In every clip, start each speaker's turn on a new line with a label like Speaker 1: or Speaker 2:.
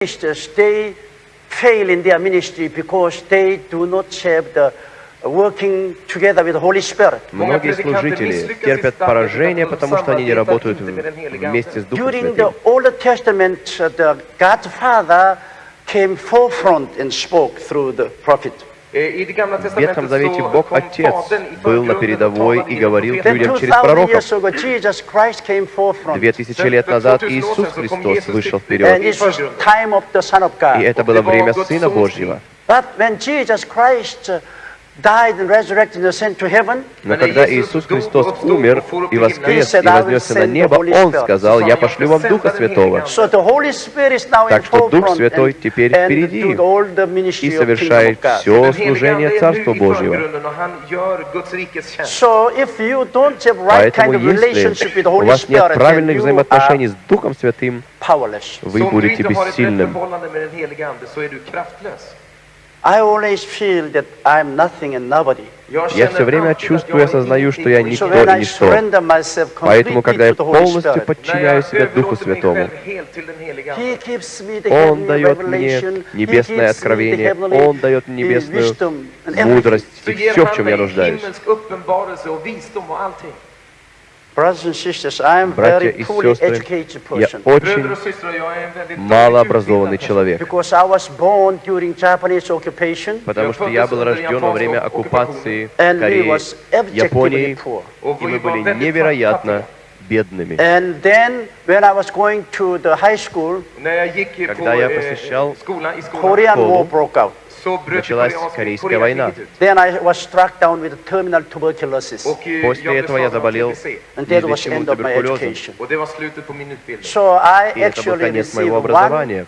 Speaker 1: ministers, they fail in their ministry because they do not have the working together with the Holy Spirit.
Speaker 2: Многие служители терпят поражение, потому что они не работают вместе с Духом
Speaker 1: During the
Speaker 2: Святым.
Speaker 1: Old Testament, uh, the God Father came forefront and spoke through the prophet.
Speaker 3: Gamla
Speaker 2: В Ветхом Завете Бог Отец был на передовой и говорил людям через
Speaker 1: 2000
Speaker 2: пророков. Две тысячи лет назад Иисус Христос вышел вперед, и это было время Сына Божьего.
Speaker 1: But when Jesus Christ uh, died and resurrected and ascended to heaven,
Speaker 2: Но когда Иисус Христос умер и воскрес и вознесся на небо, Он сказал, «Я пошлю вам Духа Святого».
Speaker 1: so the Holy Spirit is now in
Speaker 2: Так что Дух Святой
Speaker 1: and,
Speaker 2: теперь впереди
Speaker 1: do all the ministry
Speaker 2: и совершает все служение Царства Божьего. Поэтому
Speaker 1: of relationship with
Speaker 2: если
Speaker 1: the
Speaker 2: у
Speaker 1: Holy
Speaker 2: вас нет правильных взаимоотношений с Духом Святым,
Speaker 1: powerless.
Speaker 2: вы будете бессильным. Я все время чувствую и осознаю, что я никто и ничто. Поэтому, когда я полностью подчиняю себя Духу Святому, Он дает мне небесное откровение, Он дает мне
Speaker 1: uh,
Speaker 2: небесную мудрость и все, в чем я нуждаюсь. Братья
Speaker 1: very
Speaker 2: и сестры, я очень малообразованный человек, потому что я был рожден во время оккупации
Speaker 1: and we
Speaker 2: Кореи, Японии, и мы были невероятно бедными. Когда я
Speaker 3: eh,
Speaker 2: посещал школу, Началась Корейская война.
Speaker 3: Koreakriget ut.
Speaker 1: Then I was struck down with terminal tuberculosis.
Speaker 3: Och eh,
Speaker 2: После этого я заболел
Speaker 3: TBC.
Speaker 1: And that was
Speaker 2: неизлечимым
Speaker 1: end of my
Speaker 2: туберкулезом. И это был
Speaker 1: actually
Speaker 2: конец
Speaker 1: received
Speaker 2: моего
Speaker 1: one
Speaker 2: образования.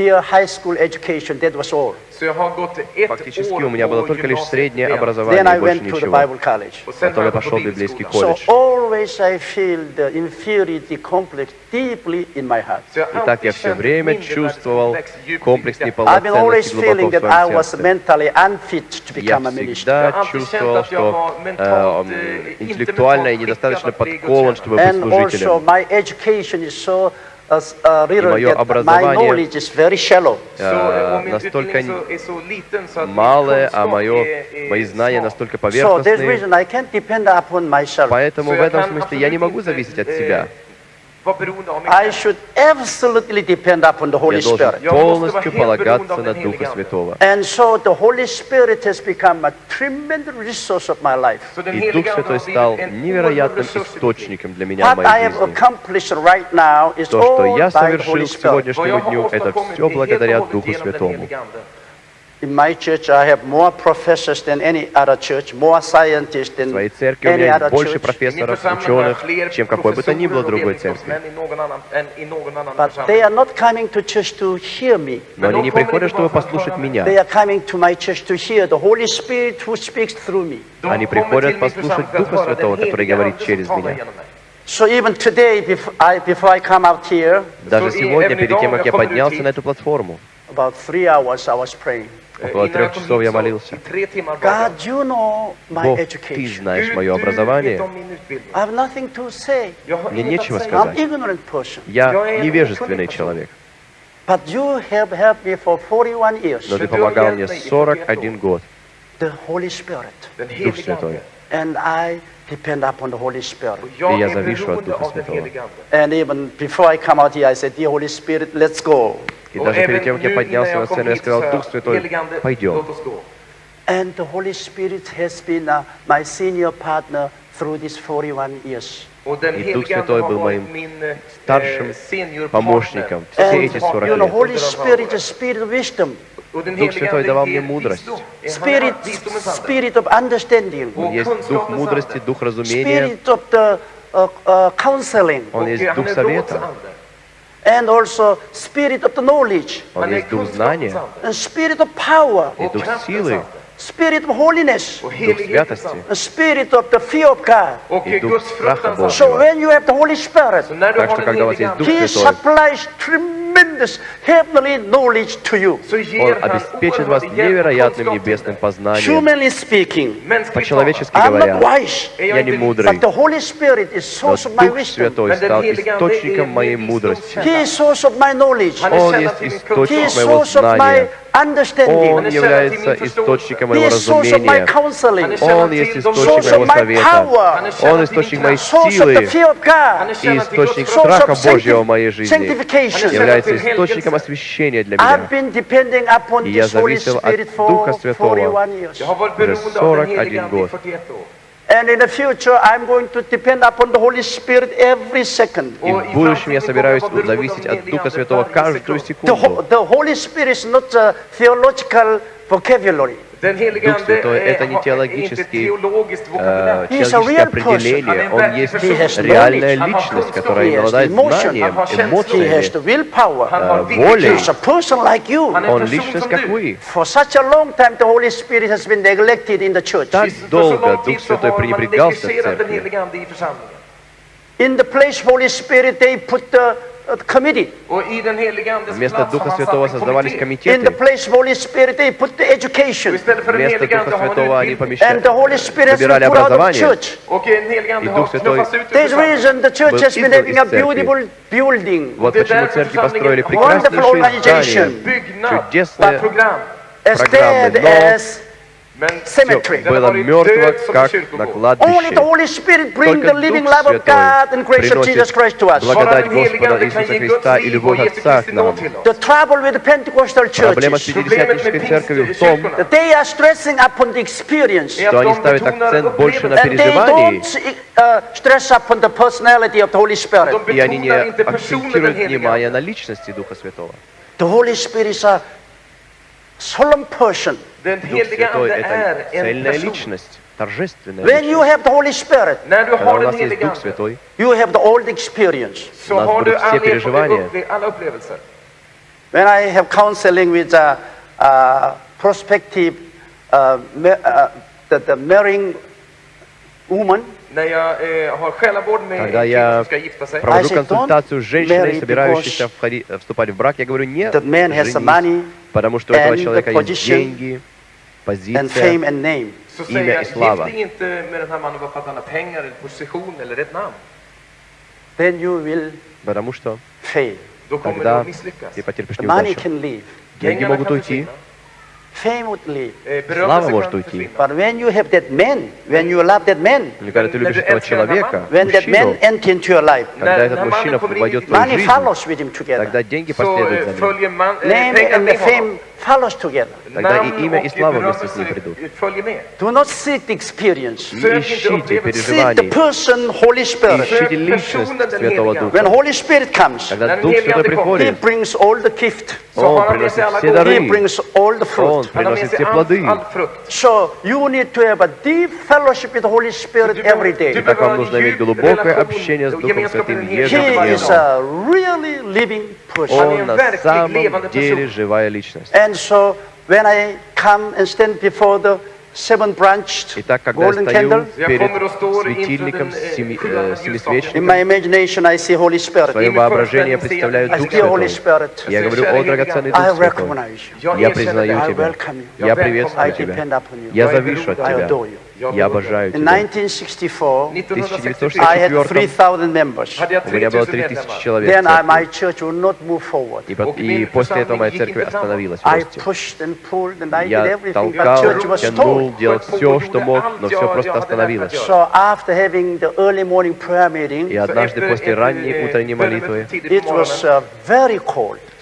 Speaker 1: Year high school education. That was all.
Speaker 3: Så jag har gått ett
Speaker 2: Фактически у меня было только лишь среднее.
Speaker 1: Then
Speaker 2: образование,
Speaker 1: I
Speaker 2: больше
Speaker 1: went to the
Speaker 2: ничего.
Speaker 1: Bible college.
Speaker 3: Och sen
Speaker 2: Потом я пошел в библейский колледж.
Speaker 1: always I feel the inferiority complex deeply in my heart.
Speaker 3: Så jag har
Speaker 2: И так я все время чувствовал комплекс неполноценности глубоко
Speaker 1: feeling
Speaker 2: в
Speaker 1: that I
Speaker 2: своем
Speaker 1: was
Speaker 2: сердце.
Speaker 1: mentally unfit to
Speaker 2: Я
Speaker 1: become a minister.
Speaker 2: всегда
Speaker 3: Я
Speaker 2: чувствовал, что э,
Speaker 3: э,
Speaker 2: интеллектуально
Speaker 3: mentalt
Speaker 2: недостаточно подкован, чтобы быть служителем.
Speaker 1: Uh, uh, little
Speaker 2: мое образование,
Speaker 1: knowledge is very shallow.
Speaker 3: Så eh, och min
Speaker 2: настолько Малое, а мое, мои знания настолько поверхностные,
Speaker 1: reason I can't depend upon myself.
Speaker 2: поэтому в этом смысле я не могу зависеть от
Speaker 3: eh,
Speaker 2: себя.
Speaker 1: I should absolutely depend upon the Holy Spirit.
Speaker 2: Полностью полагаться на Духа. Святого.
Speaker 1: And so the Holy Spirit has become a tremendous resource of my life.
Speaker 2: И Дух Святой стал невероятным источником для меня в
Speaker 1: What I
Speaker 2: моей
Speaker 1: have
Speaker 2: жизни.
Speaker 1: accomplished right now is
Speaker 2: То, что
Speaker 1: all
Speaker 2: я
Speaker 1: by the Holy
Speaker 2: совершил к сегодняшнему дню, это все благодаря Духу Святому.
Speaker 1: In my church, I have more professors than any other church, more scientists
Speaker 2: В
Speaker 1: than
Speaker 2: своей церкви у
Speaker 1: any
Speaker 2: меня
Speaker 1: other
Speaker 2: есть больше
Speaker 1: church.
Speaker 3: I min
Speaker 2: профессоров, ученых, чем какой бы то ни было другой церкви.
Speaker 1: But they are not coming to church to hear me.
Speaker 2: Но они не приходят, чтобы послушать меня.
Speaker 1: They are coming to my church to hear the Holy Spirit who speaks through me.
Speaker 2: Они приходят послушать Духа Святого, который говорит через меня.
Speaker 1: So even today, before I, before I come out here,
Speaker 2: Даже сегодня, перед тем, как я поднялся на эту платформу,
Speaker 1: about three hours I was praying.
Speaker 3: Eh,
Speaker 2: Около трех часов я молился.
Speaker 1: God, you know my
Speaker 2: Бог, Ты
Speaker 1: education.
Speaker 2: знаешь мое образование. Мне нечего сказать.
Speaker 1: I'm ignorant person.
Speaker 2: Я невежественный человек,
Speaker 1: But you have helped me for 41 years.
Speaker 2: но Ты помогал мне
Speaker 3: mig i
Speaker 2: 41 год.
Speaker 1: The Holy Spirit.
Speaker 3: Den
Speaker 2: Дух Святой.
Speaker 3: Ande.
Speaker 1: And I depend upon the Holy Spirit.
Speaker 3: Och jag
Speaker 2: jag
Speaker 3: är
Speaker 2: завишу от
Speaker 3: beroende
Speaker 2: Духа
Speaker 3: av den
Speaker 2: Святого.
Speaker 3: helige Ande.
Speaker 1: And even before I come out here, I said, Dear Holy Spirit, let's go.
Speaker 2: И
Speaker 3: Och
Speaker 2: даже
Speaker 3: även
Speaker 2: перед тем, как я
Speaker 3: nu
Speaker 2: поднялся
Speaker 3: innan
Speaker 2: на
Speaker 3: jag kom
Speaker 2: сцену, я
Speaker 3: hit så
Speaker 2: сказал,
Speaker 3: sa
Speaker 2: Дух
Speaker 3: jag,
Speaker 2: Святой,
Speaker 3: helige Ande,
Speaker 2: пойдем.
Speaker 3: låt oss gå.
Speaker 1: And the Holy Spirit has been uh, my senior partner through these 41 years.
Speaker 3: Och den
Speaker 2: И Дух
Speaker 3: helige Ande
Speaker 2: Святой
Speaker 3: har
Speaker 2: был
Speaker 3: varit
Speaker 2: моим
Speaker 3: min eh,
Speaker 2: старшим
Speaker 3: seniorpartner.
Speaker 2: помощником все
Speaker 1: And
Speaker 2: эти 40
Speaker 1: you know,
Speaker 2: лет. Дух Святой давал мне мудрость.
Speaker 1: spirit, spirit of understanding,
Speaker 3: Och
Speaker 2: Есть Дух мудрости. Дух разумения,
Speaker 1: spirit of the uh, uh, counseling,
Speaker 2: Он
Speaker 3: Och
Speaker 2: есть Дух совета,
Speaker 1: and also spirit of the knowledge,
Speaker 2: Он есть Дух знания
Speaker 1: and spirit of power,
Speaker 2: и Дух силы,
Speaker 1: spirit of holiness,
Speaker 2: Дух святости.
Speaker 1: spirit of the fear of God.
Speaker 2: И Дух страха Божьего.
Speaker 1: So when you have the Holy Spirit,
Speaker 2: Так что, когда у вас есть Дух Святой,
Speaker 1: supplies tremendous heavenly knowledge to you.
Speaker 3: så
Speaker 2: Он обеспечит вас невероятным небесным познанием.
Speaker 1: Humanly speaking,
Speaker 3: Mänskligt
Speaker 2: По-человечески говоря, я не мудрый,
Speaker 1: but the Holy Spirit is
Speaker 2: но
Speaker 1: source of my
Speaker 2: Дух
Speaker 1: wisdom.
Speaker 2: Святой стал источником моей мудрости.
Speaker 3: visdomskälla.
Speaker 1: He is source of my knowledge.
Speaker 3: Han är
Speaker 2: Он есть источник моего знания. Он является источником моего разумения. Он есть источник моего совета. Он источник моей силы и источник страха Божьего в моей жизни. Является источником освящения для меня. И я зависел от Духа Святого.
Speaker 1: 41 years.
Speaker 3: Jag har varit
Speaker 2: Уже
Speaker 3: beroende av den
Speaker 2: 41
Speaker 3: helige Ande i
Speaker 2: год.
Speaker 3: 41 år.
Speaker 1: And in the future, I'm going to depend upon the Holy Spirit every second.
Speaker 2: И в будущем я собираюсь зависеть от Духа Святого каждую
Speaker 1: The,
Speaker 2: секунду.
Speaker 1: Ho- the Holy Spirit is not a theological vocabulary.
Speaker 2: Дух Святой это не теологический, э, теологическое определение. Он есть реальная личность, которая обладает знанием, эмоциями, э, волей. Он личность, как вы. Так долго Дух Святой пренебрегался в церкви.
Speaker 1: In the place Holy Spirit, they put the uh,
Speaker 2: Вместо Духа Святого создавались комитеты.
Speaker 1: place Holy Spirit, they put the
Speaker 3: Och
Speaker 1: education.
Speaker 3: istället för den
Speaker 2: Вместо Духа Святого они
Speaker 3: utbildning.
Speaker 1: And the Holy Spirit has been
Speaker 2: Собирали
Speaker 1: put out of
Speaker 2: образование. И Дух Святой Был из церкви. Вот почему церкви построили прекраснейшие
Speaker 1: organization.
Speaker 2: здания, чудесные программы, но
Speaker 1: cemetery.
Speaker 2: было мертво, как на
Speaker 1: Only the
Speaker 2: кладбище.
Speaker 1: Holy Spirit bring
Speaker 2: Только
Speaker 1: the living
Speaker 2: Дух Святой
Speaker 1: God and grace of Jesus
Speaker 2: приносит
Speaker 1: Christ to us.
Speaker 2: благодать Господа Иисуса Христа и любовь Отца к нам. Проблема Пятидесятнической церковью в том,
Speaker 3: pingstkyrkorna
Speaker 1: that they are stressing upon the experience.
Speaker 3: är
Speaker 2: что они ставят акцент больше на переживании,
Speaker 1: don't uh, stress upon the personality of the Holy Spirit.
Speaker 3: De
Speaker 2: и они не акцентируют внимание на личности Духа Святого.
Speaker 1: The Holy Spirit is a
Speaker 2: это
Speaker 3: en
Speaker 2: цельная
Speaker 3: person.
Speaker 2: личность, торжественная
Speaker 1: When you
Speaker 2: личность.
Speaker 1: have the Holy Spirit,
Speaker 3: När du
Speaker 2: Когда
Speaker 3: har
Speaker 2: у
Speaker 3: den
Speaker 2: нас есть
Speaker 3: helige
Speaker 2: Дух
Speaker 3: Ande
Speaker 2: Святой,
Speaker 1: you have the old experience.
Speaker 3: så
Speaker 2: У нас
Speaker 3: har du
Speaker 2: будут все
Speaker 3: all erfarenhet,
Speaker 2: переживания.
Speaker 3: upple- alla upplevelser.
Speaker 1: When I have counseling with a, uh prospective uh, ma- uh, the, the marrying woman,
Speaker 3: När jag eh, har själavård med
Speaker 2: Когда я
Speaker 3: som ska gifta sig.
Speaker 2: провожу консультацию с женщиной, собирающейся
Speaker 1: because
Speaker 2: входи- э, вступать в брак, я говорю, нет,
Speaker 1: that man has the
Speaker 2: женись,
Speaker 1: money
Speaker 2: потому что у этого человека есть
Speaker 1: position
Speaker 2: деньги, позиция, Имя и
Speaker 3: jag,
Speaker 2: слава.
Speaker 3: gift dig inte med den här mannen bara för att han har pengar, eller position eller ett namn.
Speaker 1: Then you will
Speaker 2: потому что тогда ты потерпишь неудачу.
Speaker 1: can leave,
Speaker 2: Деньги
Speaker 3: Pengarna
Speaker 2: могут
Speaker 3: kan
Speaker 2: уйти,
Speaker 3: försvinna.
Speaker 1: fame would leave.
Speaker 3: Eh,
Speaker 2: Слава
Speaker 3: berömmelse
Speaker 2: может
Speaker 3: kan
Speaker 2: уйти.
Speaker 3: försvinna.
Speaker 1: But when you have that man, when you love that man,
Speaker 2: но когда ты
Speaker 3: När
Speaker 2: любишь
Speaker 3: du
Speaker 2: этого
Speaker 3: älskar den här
Speaker 2: человека,
Speaker 1: when that man
Speaker 2: мужчину,
Speaker 1: enter into your life,
Speaker 2: когда
Speaker 3: När-
Speaker 2: этот
Speaker 3: när
Speaker 2: мужчина
Speaker 3: mannen kommer in i
Speaker 2: войдет в
Speaker 3: ditt
Speaker 2: твою
Speaker 1: money
Speaker 2: жизнь,
Speaker 1: follows with him together.
Speaker 2: тогда деньги
Speaker 3: Så
Speaker 2: последуют за
Speaker 3: eh,
Speaker 2: ним.
Speaker 3: följer man, eh,
Speaker 1: Name
Speaker 3: pengar
Speaker 1: and the
Speaker 3: med honom.
Speaker 1: fame follows together.
Speaker 2: Тогда и
Speaker 3: Namn
Speaker 2: имя, и
Speaker 3: och
Speaker 2: слава вместе с ним
Speaker 3: berömmelse
Speaker 2: придут.
Speaker 3: följer med.
Speaker 1: Do not seek the experience.
Speaker 2: Не
Speaker 3: Sök inte
Speaker 2: ищите
Speaker 3: upplevelser.
Speaker 1: Seek the
Speaker 2: переживаний,
Speaker 1: person, Holy Spirit.
Speaker 2: ищите
Speaker 3: Sök
Speaker 2: личность
Speaker 3: personen den
Speaker 2: Святого
Speaker 3: heliga.
Speaker 1: When
Speaker 2: Духа.
Speaker 1: Holy Spirit comes,
Speaker 2: Когда
Speaker 3: När den
Speaker 2: Дух
Speaker 3: helige
Speaker 2: Святой
Speaker 3: Ande kommer,
Speaker 1: He
Speaker 2: приходит,
Speaker 1: brings all the gift.
Speaker 3: Så har
Speaker 2: Он
Speaker 3: han med sig
Speaker 2: приносит
Speaker 3: alla
Speaker 2: все
Speaker 3: gåvor.
Speaker 1: He
Speaker 2: дары,
Speaker 1: brings all the
Speaker 2: Он
Speaker 1: fruit.
Speaker 3: Han har med
Speaker 2: приносит
Speaker 3: sig
Speaker 2: все
Speaker 3: all,
Speaker 2: плоды.
Speaker 3: all frukt.
Speaker 1: So you need to have a deep fellowship with the Holy Spirit
Speaker 3: Du
Speaker 1: every
Speaker 3: behöver-
Speaker 1: day.
Speaker 3: du
Speaker 2: Так
Speaker 3: behöver
Speaker 2: вам
Speaker 3: ha
Speaker 2: нужно
Speaker 3: en
Speaker 2: иметь
Speaker 3: djup
Speaker 2: глубокое
Speaker 3: relation
Speaker 2: общение с
Speaker 3: och
Speaker 2: Духом
Speaker 3: gemenskap med
Speaker 2: Святым
Speaker 3: den helige
Speaker 1: He
Speaker 3: Ande varje
Speaker 1: is
Speaker 3: dag.
Speaker 1: a really living person.
Speaker 3: Han är
Speaker 2: Он
Speaker 3: en
Speaker 2: на
Speaker 3: verklig
Speaker 2: самом
Speaker 3: levande
Speaker 2: деле
Speaker 3: person.
Speaker 2: живая личность.
Speaker 1: And so when I come and stand before the seven branched
Speaker 2: Итак, когда я
Speaker 1: golden
Speaker 2: стою
Speaker 1: candle,
Speaker 3: Jag
Speaker 2: перед
Speaker 3: kommer och står inför
Speaker 2: светильником,
Speaker 3: den, eh,
Speaker 2: семи,
Speaker 3: sjuande
Speaker 2: э,
Speaker 3: ljusstaken.
Speaker 1: in
Speaker 2: семисвечником,
Speaker 1: my imagination I see Holy
Speaker 2: в
Speaker 1: Spirit.
Speaker 2: своем
Speaker 3: И мы
Speaker 2: воображении я
Speaker 3: просто
Speaker 2: представляю
Speaker 3: не
Speaker 1: I
Speaker 2: Дух
Speaker 1: see Holy
Speaker 2: Святой.
Speaker 1: Spirit.
Speaker 2: Я говорю, о драгоценный
Speaker 1: I
Speaker 2: Дух Святой.
Speaker 1: recognize you.
Speaker 3: Jag
Speaker 2: Я
Speaker 3: erkänner
Speaker 2: признаю
Speaker 3: dig.
Speaker 1: I
Speaker 2: Тебя.
Speaker 1: welcome you.
Speaker 2: Я
Speaker 3: Я
Speaker 1: I
Speaker 2: приветствую Тебя.
Speaker 1: depend upon you.
Speaker 2: Я
Speaker 3: Jag är
Speaker 2: завишу от
Speaker 3: beroende
Speaker 1: I
Speaker 2: Тебя. Я обожаю
Speaker 1: In
Speaker 2: Тебя.
Speaker 1: 1964,
Speaker 3: 1964
Speaker 1: I had
Speaker 2: 1964
Speaker 1: 3,000 members.
Speaker 3: hade jag
Speaker 2: у меня было
Speaker 3: 3000
Speaker 2: 3000
Speaker 3: medlemmar.
Speaker 2: человек.
Speaker 1: Then
Speaker 2: в
Speaker 1: I,
Speaker 2: церкви.
Speaker 1: my church will not move forward.
Speaker 2: И, и после этого моя церковь остановилась в
Speaker 1: I
Speaker 2: росте.
Speaker 1: pushed and pulled and I did
Speaker 2: Я толкал,
Speaker 1: church was
Speaker 2: тянул, делал все, что мог, но все просто остановилось.
Speaker 3: göra.
Speaker 1: So after having the early morning prayer meeting,
Speaker 2: И однажды после ранней
Speaker 3: eh,
Speaker 2: утренней молитвы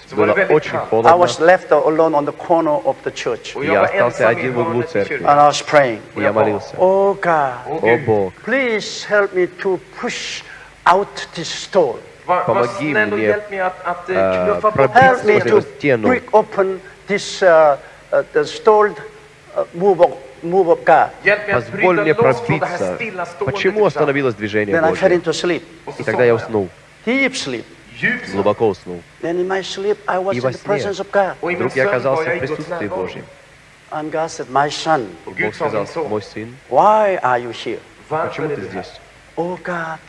Speaker 3: tidigt
Speaker 1: it
Speaker 3: på
Speaker 1: was
Speaker 3: morgonen,
Speaker 1: uh, very cold.
Speaker 3: så var det
Speaker 2: было
Speaker 3: väldigt
Speaker 2: очень
Speaker 3: kallt.
Speaker 1: I
Speaker 2: холодно.
Speaker 1: was left alone on the corner of the church.
Speaker 3: Och
Speaker 2: Я
Speaker 3: jag var
Speaker 2: остался
Speaker 3: ensam i
Speaker 2: один в углу
Speaker 3: hörnet i
Speaker 2: церкви.
Speaker 3: kyrkan.
Speaker 1: And I was praying,
Speaker 2: И я молился.
Speaker 1: Oh God,
Speaker 3: Åh
Speaker 2: О
Speaker 3: Gud,
Speaker 2: Бог,
Speaker 1: please help me to push out this stone.
Speaker 3: var, var
Speaker 2: Помоги
Speaker 3: snäll och
Speaker 2: мне,
Speaker 3: hjälp mig att, att eh,
Speaker 2: э,
Speaker 3: knuffa bort
Speaker 2: пробить
Speaker 1: Help me
Speaker 2: сквозь
Speaker 1: to
Speaker 2: эту стену.
Speaker 1: break open this uh, uh, the stalled uh, move of move of God.
Speaker 3: Hjälp mig att
Speaker 2: Позволь
Speaker 3: bryta
Speaker 2: мне
Speaker 3: loss från det här
Speaker 2: пробиться.
Speaker 3: stillaståendet
Speaker 2: Почему
Speaker 3: i församlingen.
Speaker 2: остановилось движение
Speaker 1: Then I fell
Speaker 2: Божье?
Speaker 1: into sleep,
Speaker 3: Och så
Speaker 2: И тогда я
Speaker 3: somnade
Speaker 2: уснул,
Speaker 1: deep sleep.
Speaker 2: Глубоко уснул.
Speaker 1: Then in my sleep, I was
Speaker 2: И
Speaker 1: in
Speaker 2: во
Speaker 1: the
Speaker 2: сне
Speaker 1: presence of God.
Speaker 3: Och i min
Speaker 2: Вдруг я оказался в
Speaker 3: i Guds
Speaker 2: присутствии
Speaker 3: närvaro.
Speaker 2: Божьем.
Speaker 1: And God said, My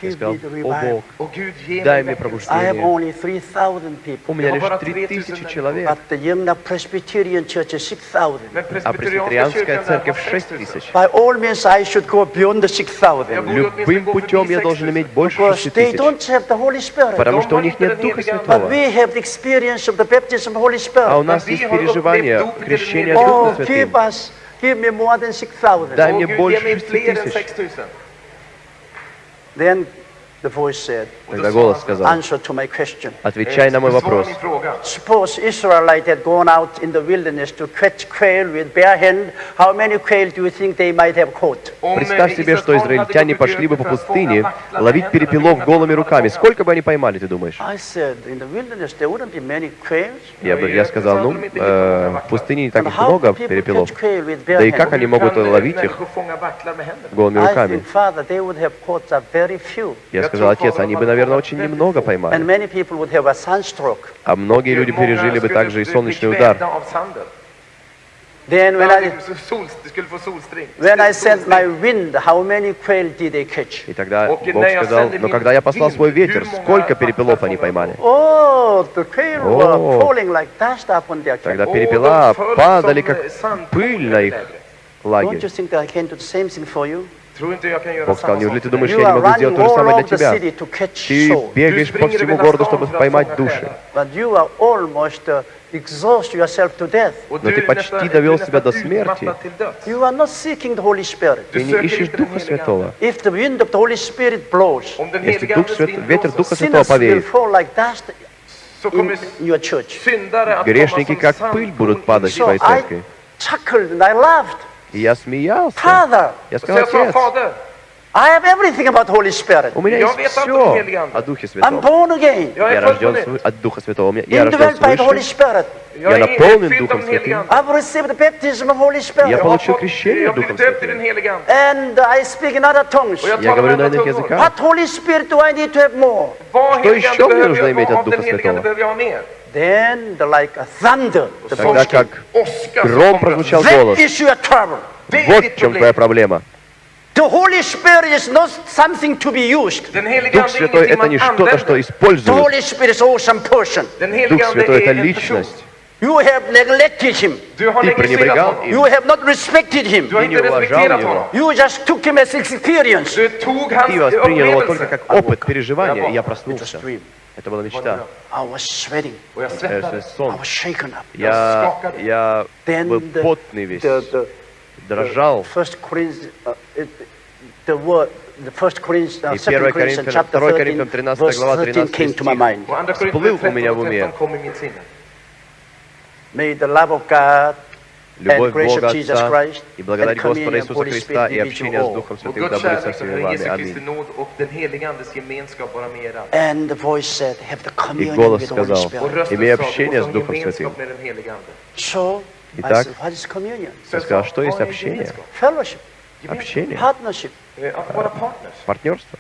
Speaker 2: я сказал, «О Бог, дай мне пробуждение». У меня лишь три тысячи человек, а пресвитерианская церковь
Speaker 3: шесть
Speaker 2: тысяч. Любым путем я должен иметь больше
Speaker 1: шести
Speaker 2: тысяч, потому что у них нет Духа Святого. А у нас есть переживание крещения
Speaker 1: Духа
Speaker 2: Святым. Дай мне больше
Speaker 3: шести
Speaker 2: тысяч.
Speaker 1: Then
Speaker 2: Тогда голос сказал, отвечай на мой вопрос. Представь себе, что израильтяне пошли бы по пустыне ловить перепелов голыми руками. Сколько бы они поймали, ты думаешь? Я, бы, я сказал, ну, э, в пустыне не так много перепелов. Да и как они могут ловить их голыми руками? Я сказал отец, они бы, наверное, очень немного поймали. А многие люди пережили бы также и солнечный удар. И тогда Бог сказал, но когда я послал свой ветер, сколько перепелов они поймали? Тогда перепела падали, как пыль на их лагерь. Бог сказал, неужели ты думаешь, я не могу сделать то же самое для тебя? Ты бегаешь по всему городу, чтобы поймать души. Но ты почти довел себя до смерти. Ты не ищешь Духа Святого. Если Дух Свят... ветер Духа Святого повеет, грешники как пыль будут падать в твоей церкви. И я смеялся.
Speaker 1: Father,
Speaker 2: я сказал, отец,
Speaker 1: I have everything about Holy Spirit.
Speaker 2: У меня
Speaker 3: я
Speaker 2: есть все о Духе Святом.
Speaker 1: I'm born again.
Speaker 2: Я,
Speaker 3: я
Speaker 2: рожден свы... от Духа Святого. Я, я рожден
Speaker 1: свыше. Holy Spirit.
Speaker 2: Я наполнен Духом Святым.
Speaker 1: I've received the baptism of Holy Spirit.
Speaker 3: Я
Speaker 2: получил крещение Духом Святым.
Speaker 1: And I speak in other tongues.
Speaker 2: Я говорю на иных языках.
Speaker 1: What Holy Spirit do I need to have more?
Speaker 2: Что еще мне нужно иметь от Духа Святого?
Speaker 1: Then, like a thunder, the
Speaker 2: Тогда как гром прозвучал голос. Вот в чем твоя проблема.
Speaker 1: The Holy Spirit is not something to be used.
Speaker 2: Дух Святой — это не что-то, что используют. Дух Святой — это личность.
Speaker 1: You have neglected him.
Speaker 2: Ты пренебрегал им.
Speaker 1: You have not respected him.
Speaker 2: Ты не уважал его.
Speaker 1: You just took him as experience.
Speaker 2: Ты воспринял его только как опыт, переживание, и я проснулся. Это была мечта.
Speaker 1: Э, э,
Speaker 2: я, я был потный весь, дрожал. И 1 Коринфянам, 2 Коринфянам 13 глава
Speaker 1: 13
Speaker 2: стих. всплыл у меня в уме.
Speaker 1: May the love of God
Speaker 2: Любовь Бога Отца и благодать Господа Иисуса Христа и общение с Духом Святым да будет со всеми вами. Аминь. И голос сказал, имей общение с Духом Святым. Итак, я сказал, что есть общение? Общение.
Speaker 3: Э,
Speaker 2: партнерство.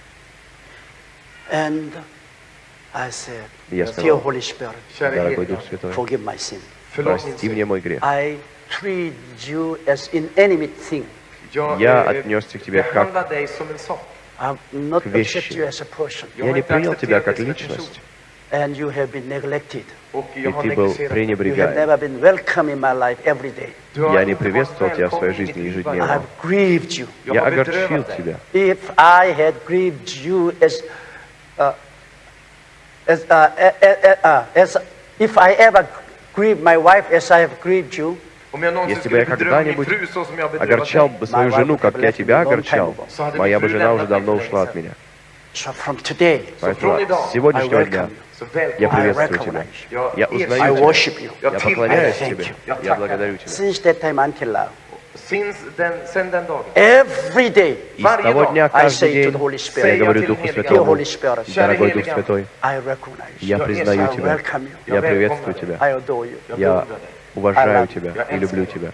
Speaker 2: Я сказал, дорогой Дух Святой, прости мне мой грех.
Speaker 1: treat you as an enemy
Speaker 3: thing.
Speaker 2: Я отнесся к тебе как к вещи. Я не принял тебя как личность.
Speaker 1: And you have been neglected.
Speaker 2: И ты был пренебрегаем. Я не приветствовал тебя в своей жизни ежедневно. Я огорчил тебя.
Speaker 1: If I had grieved you as, uh, as, uh, uh, uh, uh, as if I ever grieved my wife as I have grieved you,
Speaker 2: Если бы я когда-нибудь огорчал бы свою жену, как я тебя огорчал, моя бы жена уже давно ушла от меня. Поэтому с сегодняшнего дня я приветствую тебя. Я узнаю тебя. Я поклоняюсь тебе. Я благодарю тебя.
Speaker 1: Every day,
Speaker 2: и с того дня, каждый день, я говорю Духу Святому, дорогой Дух Святой, я признаю тебя, я приветствую тебя, я уважаю тебя и люблю тебя.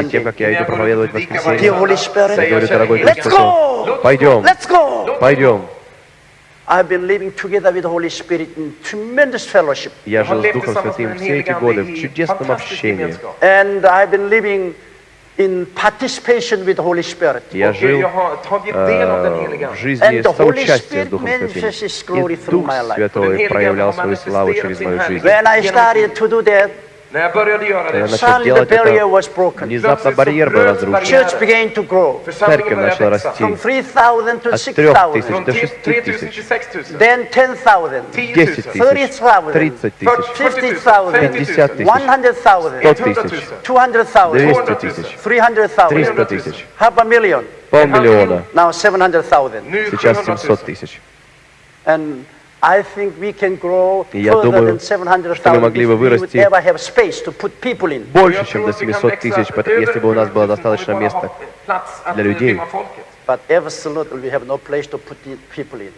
Speaker 2: Перед тем, как я иду проповедовать воскресенье, я говорю, дорогой Дух Святой, пойдем, пойдем. Я жил с Духом Святым все эти годы в
Speaker 1: чудесном общении in participation with the Holy Spirit.
Speaker 2: Я
Speaker 3: Och
Speaker 2: жил
Speaker 3: jag har tagit del av den
Speaker 2: э,
Speaker 3: heliga
Speaker 2: в
Speaker 3: Ande.
Speaker 2: жизни
Speaker 1: And the Holy
Speaker 2: соучастия с
Speaker 1: Spirit
Speaker 2: Духом Святым.
Speaker 1: manifests His glory
Speaker 2: И
Speaker 1: through
Speaker 2: Дух
Speaker 1: my life.
Speaker 3: Den
Speaker 2: Святой
Speaker 3: heliga
Speaker 2: проявлял
Speaker 3: Ande har
Speaker 2: свою славу
Speaker 3: manifesterat
Speaker 2: через
Speaker 3: sin
Speaker 2: мою
Speaker 3: härlighet.
Speaker 2: жизнь.
Speaker 1: When I started to do that,
Speaker 3: När jag började göra
Speaker 2: Когда я
Speaker 3: det,
Speaker 2: начал
Speaker 1: suddenly the
Speaker 2: делать
Speaker 1: barrier
Speaker 2: это,
Speaker 1: was broken.
Speaker 2: внезапно барьер был разрушен.
Speaker 1: Church began to grow
Speaker 3: församlingen
Speaker 2: Церковь
Speaker 3: började
Speaker 2: начала
Speaker 3: växa.
Speaker 2: расти.
Speaker 1: from 3,000 to
Speaker 2: От
Speaker 1: 6,000,
Speaker 2: 3000
Speaker 3: Från
Speaker 2: до
Speaker 3: 3
Speaker 2: 6
Speaker 3: 000
Speaker 2: тысяч,
Speaker 3: till 6 000.
Speaker 1: then 10,000,
Speaker 3: 10
Speaker 2: 10
Speaker 3: 000.
Speaker 2: тысяч,
Speaker 1: 30,000,
Speaker 2: 30 тысяч,
Speaker 1: 50,000,
Speaker 2: 50 тысяч,
Speaker 1: 100,000,
Speaker 2: 100 тысяч,
Speaker 1: 200,000,
Speaker 2: 200 тысяч,
Speaker 1: 300,000,
Speaker 2: 300 тысяч,
Speaker 1: half a million,
Speaker 2: полмиллиона,
Speaker 1: now 700,000.
Speaker 3: Nu
Speaker 2: сейчас
Speaker 3: 700 000.
Speaker 2: 700 тысяч.
Speaker 1: And I think we can grow
Speaker 2: И я думаю,
Speaker 1: than 700,000
Speaker 2: что мы могли бы
Speaker 1: we would
Speaker 2: вырасти
Speaker 1: ever have space to put people in.
Speaker 2: Больше, чем до 700 тысяч, если бы у нас было достаточно места для людей.
Speaker 1: But absolutely we have no place to put the people in.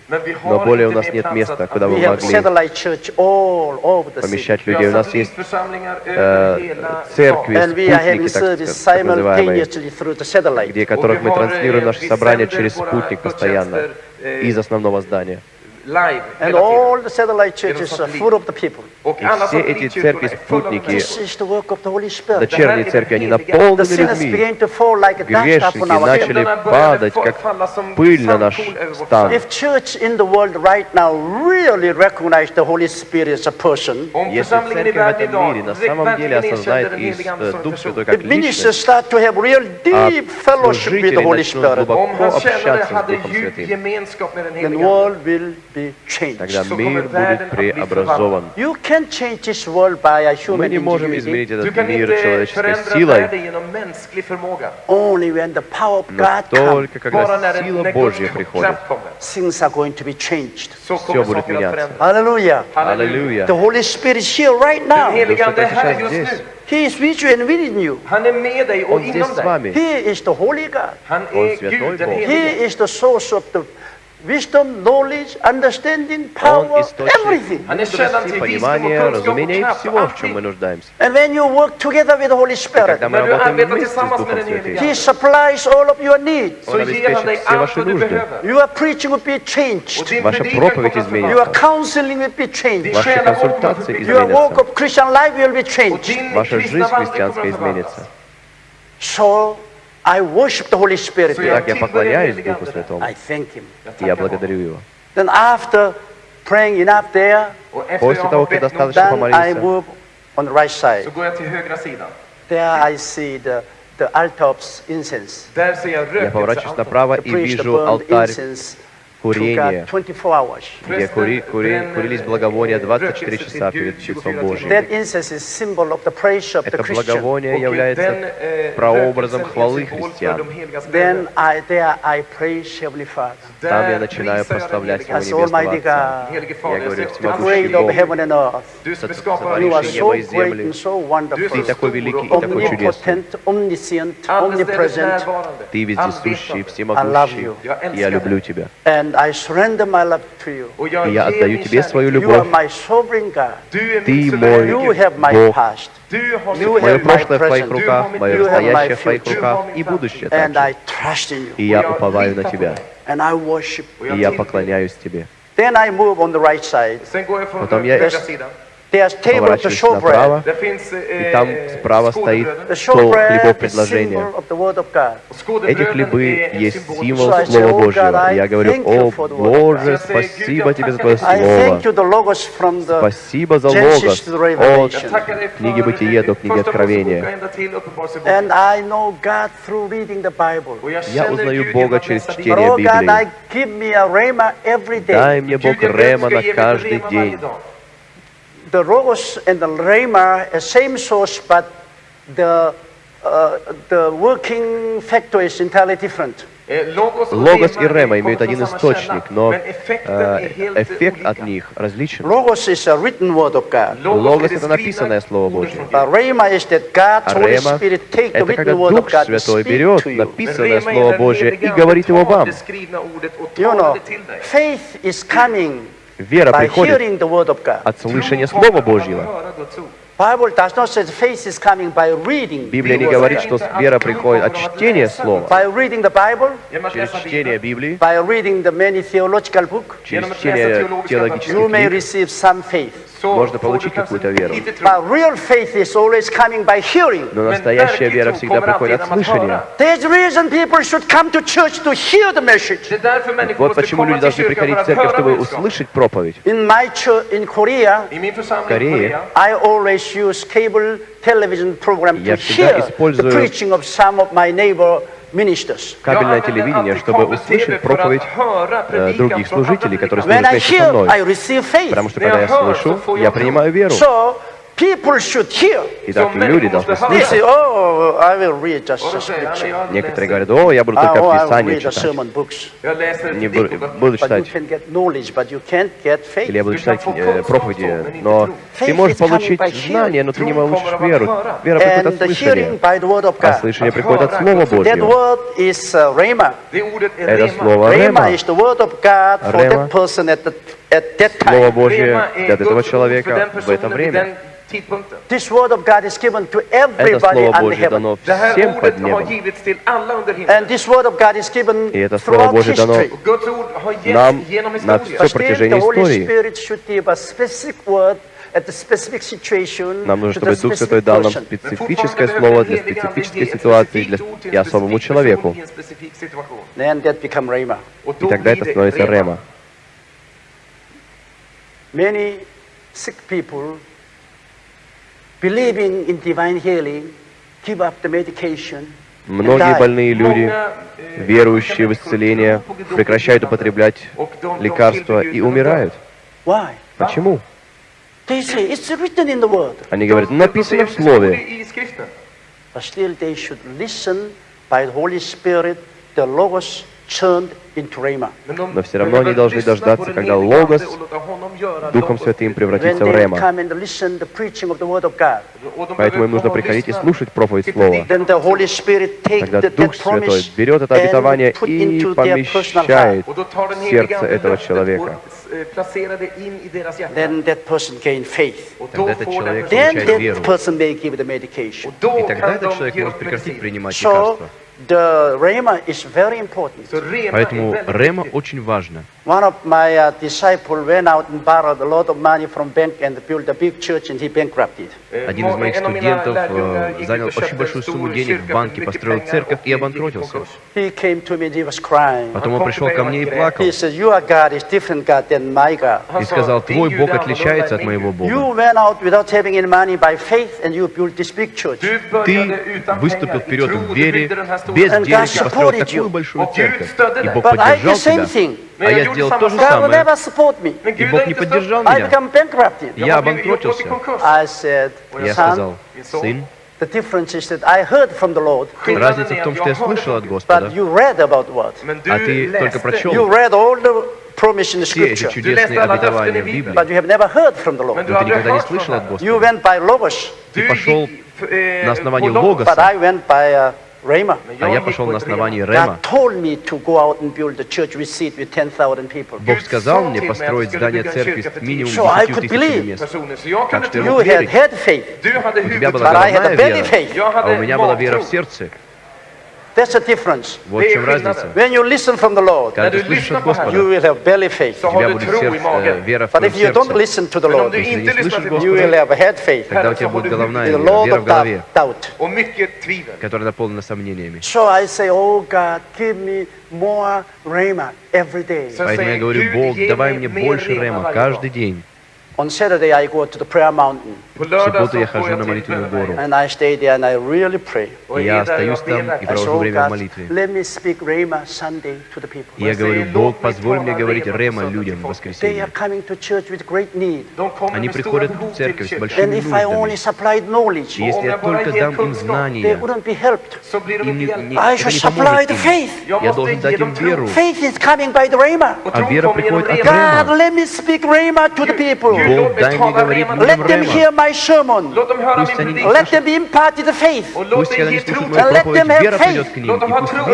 Speaker 2: Но более у нас нет места, куда
Speaker 1: We
Speaker 2: мы
Speaker 1: have
Speaker 2: могли
Speaker 1: satellite church all over the city.
Speaker 2: помещать людей. У нас есть э,
Speaker 3: э,
Speaker 2: церкви,
Speaker 1: And we are having
Speaker 2: спутники, так, называемые,
Speaker 1: simultaneously through the satellite.
Speaker 2: где которых мы транслируем наши собрания через спутник постоянно из основного здания.
Speaker 3: Live
Speaker 1: And
Speaker 3: hela
Speaker 1: all
Speaker 3: tiden.
Speaker 1: the satellite churches are full of the people.
Speaker 3: Och
Speaker 2: И
Speaker 3: alla
Speaker 2: все эти церкви,
Speaker 3: satellitkyrkorna är fulla med
Speaker 2: спутники,
Speaker 1: This is the work of the Holy Spirit.
Speaker 2: дочерние церкви, они
Speaker 1: The
Speaker 2: наполнены
Speaker 1: sinners
Speaker 2: людьми.
Speaker 1: began to fall like a dust
Speaker 2: Грешники
Speaker 1: upon our head.
Speaker 2: начали
Speaker 3: Syndarna började
Speaker 2: падать,
Speaker 3: fa-
Speaker 2: как
Speaker 3: falla som
Speaker 2: пыль на наш
Speaker 3: sandkorn över vårt
Speaker 2: стан.
Speaker 3: land.
Speaker 1: If church in the world right now really recognize the Holy Spirit as a person,
Speaker 3: Om
Speaker 2: Если
Speaker 3: församlingen i
Speaker 2: церковь в
Speaker 3: världen
Speaker 2: этом мире
Speaker 3: idag
Speaker 2: на самом деле
Speaker 3: verkligen
Speaker 2: осознает
Speaker 3: erkänner den
Speaker 2: и
Speaker 3: helige Ande
Speaker 2: э,
Speaker 3: som en
Speaker 2: Дух
Speaker 3: person,
Speaker 2: Святой как
Speaker 1: if ministers
Speaker 2: личность,
Speaker 1: start to have real
Speaker 2: а
Speaker 1: deep fellowship with the
Speaker 2: служители
Speaker 1: Holy
Speaker 2: начнут
Speaker 1: Spirit,
Speaker 2: глубоко
Speaker 3: om han känner
Speaker 2: общаться с
Speaker 3: hade
Speaker 2: Духом
Speaker 3: djup
Speaker 2: Святым,
Speaker 3: gemenskap med den
Speaker 1: the
Speaker 3: helige Ande,
Speaker 1: world will be changed.
Speaker 2: тогда
Speaker 3: Så
Speaker 2: мир
Speaker 3: kommer världen
Speaker 2: будет
Speaker 3: att bli
Speaker 2: преобразован.
Speaker 1: You can't change this world by a
Speaker 2: Мы
Speaker 1: human
Speaker 2: не можем
Speaker 1: ingenuity.
Speaker 2: изменить
Speaker 3: Du
Speaker 2: этот
Speaker 3: kan
Speaker 2: мир
Speaker 3: inte
Speaker 2: человеческой
Speaker 3: förändra
Speaker 2: силой,
Speaker 3: världen genom mänsklig förmåga.
Speaker 1: Only when the power of
Speaker 2: но
Speaker 1: God comes,
Speaker 2: только
Speaker 3: Bara
Speaker 2: когда
Speaker 3: när,
Speaker 2: сила
Speaker 3: när
Speaker 2: Божья
Speaker 3: Guds
Speaker 2: приходит.
Speaker 3: kraft kommer,
Speaker 1: things are going to be changed.
Speaker 3: så kommer
Speaker 2: будет
Speaker 3: saker att
Speaker 2: меняться.
Speaker 3: förändras.
Speaker 1: Hallelujah.
Speaker 2: Аллилуйя.
Speaker 1: The Holy Spirit is here right
Speaker 3: Den
Speaker 1: now.
Speaker 3: helige Ande är
Speaker 2: Дух
Speaker 3: här
Speaker 2: Святой
Speaker 3: just
Speaker 2: здесь.
Speaker 3: nu.
Speaker 1: He is with you and within you.
Speaker 3: Han är med dig och
Speaker 2: Он здесь
Speaker 3: inom
Speaker 2: с
Speaker 3: dig.
Speaker 2: вами.
Speaker 1: He is the Holy God.
Speaker 3: Han
Speaker 2: Он
Speaker 3: är
Speaker 2: святой
Speaker 3: Gud, den
Speaker 2: Бог.
Speaker 1: He
Speaker 3: helige.
Speaker 1: is the source of the wisdom, knowledge, understanding,
Speaker 2: Он
Speaker 1: power,
Speaker 2: источник
Speaker 1: everything.
Speaker 3: Han är källan
Speaker 2: мудрости,
Speaker 3: till visdom och
Speaker 2: понимания,
Speaker 3: kunskap och
Speaker 2: разумения и
Speaker 3: kraft.
Speaker 2: всего, в чем мы
Speaker 3: Allting.
Speaker 2: нуждаемся.
Speaker 1: And when you work together with the Holy Spirit,
Speaker 2: Когда мы
Speaker 3: När du
Speaker 2: работаем
Speaker 3: arbetar
Speaker 2: вместе с
Speaker 3: tillsammans
Speaker 2: Духом
Speaker 3: med den
Speaker 2: Святым,
Speaker 3: helige
Speaker 1: He supplies all of your needs.
Speaker 3: så
Speaker 2: Он
Speaker 3: ger han dig
Speaker 2: обеспечит все
Speaker 3: allt
Speaker 2: ваши
Speaker 3: vad du
Speaker 2: нужды.
Speaker 3: behöver.
Speaker 1: Your preaching will be
Speaker 3: Och
Speaker 1: changed.
Speaker 3: din
Speaker 2: Ваша
Speaker 3: predikan
Speaker 2: проповедь
Speaker 3: kommer att
Speaker 2: изменится.
Speaker 1: Your
Speaker 3: förvandlas.
Speaker 1: counseling will be changed.
Speaker 3: Din
Speaker 2: Ваши
Speaker 3: själavård kommer att
Speaker 2: консультации
Speaker 3: förbättras.
Speaker 1: Your walk
Speaker 2: изменятся.
Speaker 1: of Christian life will be
Speaker 3: Och
Speaker 1: changed.
Speaker 3: din
Speaker 2: Ваша
Speaker 3: kristna
Speaker 2: жизнь
Speaker 3: vandring
Speaker 2: христианская
Speaker 3: kommer att
Speaker 2: изменится.
Speaker 3: förvandlas.
Speaker 1: So I worship the Holy Spirit.
Speaker 3: Så jag
Speaker 2: Так я поклоняюсь Духу Святому.
Speaker 1: I thank Him.
Speaker 3: Jag
Speaker 2: и Я
Speaker 3: tackar honom.
Speaker 2: благодарю Его.
Speaker 1: Then after praying enough there,
Speaker 3: Och efter
Speaker 2: После
Speaker 3: jag
Speaker 2: того,
Speaker 3: har
Speaker 2: как
Speaker 3: bett nog,
Speaker 2: достаточно
Speaker 1: then I
Speaker 2: помолился,
Speaker 1: move on the right
Speaker 3: så
Speaker 1: side.
Speaker 3: går jag till högra sidan.
Speaker 1: There I see the, the altar of incense.
Speaker 3: Där ser jag
Speaker 2: я поворачиваюсь
Speaker 3: rökelsealtaret.
Speaker 2: направо
Speaker 1: The
Speaker 2: и
Speaker 1: priest
Speaker 2: вижу
Speaker 1: burned
Speaker 2: алтарь
Speaker 1: incense to
Speaker 2: курения,
Speaker 1: God 24 hours.
Speaker 2: где кури- кури- курились благовония 24 часа перед лицом Божьим. Это благовоние является
Speaker 3: eh,
Speaker 2: прообразом хвалы христиан. Там я начинаю прославлять Его. Небесного Отца. Я говорю, всемогущий Бог, сотворивший небо и землю. Ты такой великий и такой чудесный. Ты вездесущий, всемогущий. Я люблю Тебя.
Speaker 1: And I surrender my love to you.
Speaker 3: Och jag
Speaker 2: И я отдаю Тебе свою любовь.
Speaker 1: my sovereign God.
Speaker 3: Du är
Speaker 2: Ты мой
Speaker 3: suveräna
Speaker 1: You
Speaker 3: Gud.
Speaker 1: have my
Speaker 2: Бог. Мое прошлое в Твоих руках, мое
Speaker 1: You have my
Speaker 2: настоящее в Твоих руках и будущее
Speaker 1: And I
Speaker 2: также.
Speaker 1: trust in
Speaker 2: И я уповаю на Тебя.
Speaker 1: And I worship.
Speaker 3: Och
Speaker 2: И я поклоняюсь Тебе.
Speaker 1: Then I move on the right side.
Speaker 3: Sen går jag från
Speaker 2: Потом я-
Speaker 1: bread.
Speaker 2: направо, и там
Speaker 3: eh,
Speaker 2: справа стоит стол
Speaker 1: showbread
Speaker 2: хлебов
Speaker 1: is
Speaker 2: предложения.
Speaker 1: symbol of the word of God.
Speaker 3: Och
Speaker 2: Эти хлебы есть символ Слова
Speaker 1: «Oh,
Speaker 2: Божьего. И я говорю, о Боже,
Speaker 3: God».
Speaker 2: спасибо Тебе за Твое Слово. Спасибо за Логос от книги Бытие до книги Откровения. Я узнаю Бога через чтение
Speaker 1: oh
Speaker 2: Библии. Дай мне Бог Рема на каждый день.
Speaker 1: The logos and the rhema are same source, but the uh, the working factor is entirely different.
Speaker 3: Eh,
Speaker 2: Логос и Рема имеют один источник, но э, эффект от них различен.
Speaker 1: Logos is a written word of God.
Speaker 2: Logos
Speaker 3: är
Speaker 2: это написанное Слово Божье.
Speaker 1: is
Speaker 2: А
Speaker 1: Holy
Speaker 2: Рема это когда
Speaker 1: written word of
Speaker 2: Дух Святой берет
Speaker 1: to you.
Speaker 3: Men
Speaker 2: написанное Слово Божье и говорит его вам.
Speaker 1: You know, faith is coming
Speaker 2: Вера приходит от слышания Слова Божьего. Библия не говорит, что вера приходит от чтения Слова, через чтение Библии, через чтение теологических книг,
Speaker 1: receive some faith.
Speaker 3: så
Speaker 2: Можно
Speaker 3: får
Speaker 2: получить
Speaker 3: du kanske
Speaker 2: какую-то веру.
Speaker 3: lite tro.
Speaker 1: But real faith is always coming by hearing.
Speaker 2: Но
Speaker 3: Men
Speaker 2: настоящая
Speaker 3: verklig
Speaker 2: вера
Speaker 3: tro
Speaker 2: всегда
Speaker 3: kommer
Speaker 2: приходит
Speaker 3: alltid
Speaker 2: от
Speaker 3: genom att
Speaker 2: слышания.
Speaker 3: höra.
Speaker 1: There's a reason people should come to church to hear the message.
Speaker 3: Det är därför människor
Speaker 2: Вот
Speaker 3: måste
Speaker 2: почему
Speaker 3: komma
Speaker 2: люди
Speaker 3: till
Speaker 2: должны
Speaker 3: kyrkan
Speaker 2: приходить
Speaker 3: för
Speaker 2: в церковь,
Speaker 3: att
Speaker 2: чтобы
Speaker 3: höra budskap.
Speaker 2: услышать проповедь.
Speaker 1: In my church in Korea,
Speaker 3: I min församling i
Speaker 2: Корее
Speaker 3: Korea
Speaker 1: I always use cable television program to
Speaker 2: Я всегда
Speaker 1: hear the
Speaker 2: использую- Кабельное телевидение, чтобы услышать проповедь э, других служителей, которые служат вместе со мной. Потому что когда я слышу, я принимаю веру.
Speaker 1: People should hear.
Speaker 2: Итак, люди должны
Speaker 1: oh, I will read just scripture.
Speaker 3: jag
Speaker 2: Некоторые говорят, о, я буду
Speaker 1: Ah,
Speaker 2: только
Speaker 1: oh, I will
Speaker 2: Писание
Speaker 1: read the
Speaker 2: читать. Не буду, буду читать.
Speaker 1: can get knowledge, but you can't get faith.
Speaker 2: Или я буду читать э, проповеди, но ты
Speaker 1: Faith
Speaker 2: можешь
Speaker 1: is coming
Speaker 2: получить
Speaker 1: by hearing.
Speaker 2: знания, но ты не получишь веру. Вера приходит
Speaker 1: And
Speaker 2: от
Speaker 1: the hearing
Speaker 2: слышания,
Speaker 1: by the word of
Speaker 2: а
Speaker 1: God.
Speaker 2: слышание приходит от. Слова
Speaker 1: That
Speaker 2: Божьего.
Speaker 1: uh,
Speaker 2: Это слово Рема.
Speaker 1: is the word of God for
Speaker 2: Rema.
Speaker 1: that person at, the, at that
Speaker 2: Слово
Speaker 1: time.
Speaker 2: Божье для этого человека в это время.
Speaker 3: Tidpunkten.
Speaker 1: This word of God is given to
Speaker 2: Это
Speaker 1: everybody
Speaker 2: Слово
Speaker 1: under
Speaker 2: Божье
Speaker 1: heaven.
Speaker 2: дано
Speaker 3: Det här
Speaker 2: всем под
Speaker 3: ordet har
Speaker 2: небом.
Speaker 3: givits till alla under
Speaker 1: And this word of God is given
Speaker 2: И это Слово
Speaker 1: throughout
Speaker 2: Божье дано
Speaker 3: Guds ord har
Speaker 2: Нам
Speaker 3: genom
Speaker 2: на все
Speaker 1: Holy
Speaker 2: истории.
Speaker 1: Spirit should give a specific word at the specific situation
Speaker 2: Нам нужно, чтобы Дух Святой дал нам специфическое слово для специфической ситуации для, и особому человеку. И тогда это становится Рема.
Speaker 1: Many sick people believing in divine healing give up the medication and
Speaker 2: Многие больные люди, верующие в исцеление, прекращают употреблять лекарства и умирают. Почему?
Speaker 1: They say it's written in the word.
Speaker 2: Они говорят, «Ну, написано в Слове.
Speaker 1: But still they should listen by the Holy Spirit, the Logos
Speaker 2: Но все равно они должны дождаться, когда Логос Духом Святым превратится в Рема.
Speaker 1: come and listen the preaching of the word of God,
Speaker 3: Och de
Speaker 2: Поэтому им нужно приходить и слушать проповедь Слова.
Speaker 3: predikan.
Speaker 1: then the Holy Spirit take
Speaker 2: Тогда Дух
Speaker 1: that
Speaker 2: Святой берет это обетование и
Speaker 1: into their personal heart.
Speaker 2: помещает в сердце этого человека.
Speaker 3: eh.
Speaker 1: Then that person gain faith.
Speaker 2: Тогда этот человек получает
Speaker 1: that
Speaker 2: веру. И тогда этот человек может прекратить принимать лекарства. Поэтому Рема очень важно.
Speaker 1: One of my uh, disciples went out and borrowed a lot of money from bank and built a big church and he bankrupted.
Speaker 3: Eh,
Speaker 2: Один из моих
Speaker 3: en av mina
Speaker 2: студентов
Speaker 3: lärjungar
Speaker 2: э,
Speaker 3: gick
Speaker 2: занял
Speaker 3: ut och
Speaker 2: очень
Speaker 3: köpte
Speaker 2: большую
Speaker 3: en stor
Speaker 2: сумму денег
Speaker 3: kyrka
Speaker 2: в
Speaker 3: för
Speaker 2: банке,
Speaker 3: mycket
Speaker 2: построил
Speaker 3: pengar
Speaker 2: церковь
Speaker 3: och
Speaker 2: и
Speaker 3: gick i
Speaker 2: обанкротился.
Speaker 3: konkurs.
Speaker 1: He came to me and he was crying.
Speaker 2: Потом он
Speaker 3: kom
Speaker 2: пришел
Speaker 3: till
Speaker 2: ко
Speaker 3: mig
Speaker 2: мне и
Speaker 3: och grät.
Speaker 2: плакал.
Speaker 1: He said, Your God is different God than my God.
Speaker 3: Han
Speaker 2: И
Speaker 3: sa,
Speaker 2: сказал,
Speaker 3: "Din
Speaker 2: твой
Speaker 3: Gud
Speaker 2: Бог
Speaker 3: är
Speaker 2: отличается
Speaker 3: annorlunda
Speaker 2: от
Speaker 3: än
Speaker 2: моего
Speaker 3: min Gud."
Speaker 1: You
Speaker 2: Бога.
Speaker 1: went out without having any money by faith and you built this big church.
Speaker 3: Du
Speaker 2: Ты
Speaker 3: började utan
Speaker 2: выступил
Speaker 3: pengar i
Speaker 2: вперед
Speaker 3: tro,
Speaker 2: в
Speaker 3: du
Speaker 2: вере,
Speaker 3: byggde den här stora
Speaker 2: без
Speaker 1: And
Speaker 2: денег
Speaker 1: God
Speaker 2: и построил
Speaker 1: supported you.
Speaker 2: такую большую
Speaker 3: Och Gud
Speaker 2: церковь.
Speaker 3: stödde
Speaker 2: И
Speaker 3: dig.
Speaker 2: Бог
Speaker 1: But I did
Speaker 2: поддержал
Speaker 1: the same
Speaker 2: тебя. А я сделал то же самое. И Бог не поддержал меня. Я обанкротился. Я сказал, сын, разница в том, что я слышал от. Господа, а ты только прочел все эти чудесные обетования в Библии, но ты никогда не слышал от Господа.
Speaker 3: Du
Speaker 2: пошел
Speaker 3: eh,
Speaker 2: на основании. Логоса.
Speaker 1: Uh,
Speaker 2: А я пошел на основании. Рема.
Speaker 1: God told me to go out and build a church with seat with 10,000 people.
Speaker 2: Бог сказал мне построить здание церкви с минимум
Speaker 1: So I
Speaker 2: 10
Speaker 1: could
Speaker 2: тысячами мест. Так что я мог верить. У тебя была
Speaker 1: but I had a
Speaker 2: головная вера, а у меня была вера в сердце.
Speaker 1: That's the difference.
Speaker 2: Вот
Speaker 3: Det
Speaker 2: в
Speaker 3: är
Speaker 2: чем
Speaker 3: skillnaden.
Speaker 2: разница.
Speaker 1: When you listen from the Lord,
Speaker 2: Когда
Speaker 3: När
Speaker 2: ты
Speaker 3: du
Speaker 2: слышишь
Speaker 3: lyssnar
Speaker 2: от
Speaker 3: på Herren,
Speaker 1: you
Speaker 2: Господа,
Speaker 1: will have belly faith.
Speaker 3: så
Speaker 2: у
Speaker 3: har
Speaker 2: тебя
Speaker 3: du
Speaker 2: будет
Speaker 3: tro i
Speaker 2: сердце, э,
Speaker 3: magen.
Speaker 2: вера в
Speaker 1: But
Speaker 2: твоем
Speaker 1: if you don't
Speaker 2: сердце.
Speaker 1: listen to the
Speaker 3: Men om
Speaker 1: Lord,
Speaker 3: du
Speaker 2: Если
Speaker 3: inte
Speaker 2: не
Speaker 3: lyssnar
Speaker 2: слышишь
Speaker 3: till
Speaker 1: you
Speaker 3: Gud,
Speaker 1: will have a head faith
Speaker 2: Тогда у
Speaker 3: Herren,
Speaker 2: тебя
Speaker 3: så har
Speaker 2: будет
Speaker 3: du
Speaker 2: головная
Speaker 1: with a
Speaker 2: вера,
Speaker 1: lot
Speaker 2: вера
Speaker 1: of
Speaker 2: в голове,
Speaker 1: doubt.
Speaker 3: och mycket tvivel.
Speaker 2: которая наполнена сомнениями.
Speaker 1: So I say, oh God, give me more rhema every day.
Speaker 3: Så
Speaker 2: Поэтому я
Speaker 3: säger
Speaker 2: говорю,
Speaker 3: Gud,
Speaker 2: Бог,
Speaker 3: ge
Speaker 2: давай
Speaker 3: mig
Speaker 2: мне
Speaker 3: mer
Speaker 2: больше
Speaker 3: rema
Speaker 2: рема
Speaker 3: varje
Speaker 2: каждый
Speaker 3: dag.
Speaker 2: день.
Speaker 1: On Saturday, I go to the prayer mountain
Speaker 3: På
Speaker 2: В субботу я хожу на молитвенную гору.
Speaker 1: and I stay there and I really pray.
Speaker 3: Och
Speaker 2: И я остаюсь там и провожу
Speaker 1: oh
Speaker 2: время в
Speaker 1: God,
Speaker 2: молитве.
Speaker 1: let me speak rhema Sunday to the people.
Speaker 2: И я говорю, Бог, позволь мне говорить рема людям в воскресенье.
Speaker 1: coming to church with great need.
Speaker 3: De kommer
Speaker 2: Они приходят в церковь с большими
Speaker 1: And if I only
Speaker 2: нуждами. И если я только дам им
Speaker 1: they
Speaker 2: знания, им не, не- это
Speaker 1: should
Speaker 2: не
Speaker 1: supply
Speaker 2: поможет
Speaker 1: the
Speaker 2: им. Я должен дать им веру.
Speaker 1: Faith is coming by the rhema.
Speaker 3: Och
Speaker 2: А вера приходит от рема.
Speaker 1: let me speak rhema to the people.
Speaker 3: Gud,
Speaker 2: Бог, дай мне говорить людям
Speaker 1: Let them
Speaker 2: рема.
Speaker 1: my sermon. Let them be imparted the faith.
Speaker 2: And
Speaker 1: let them have faith.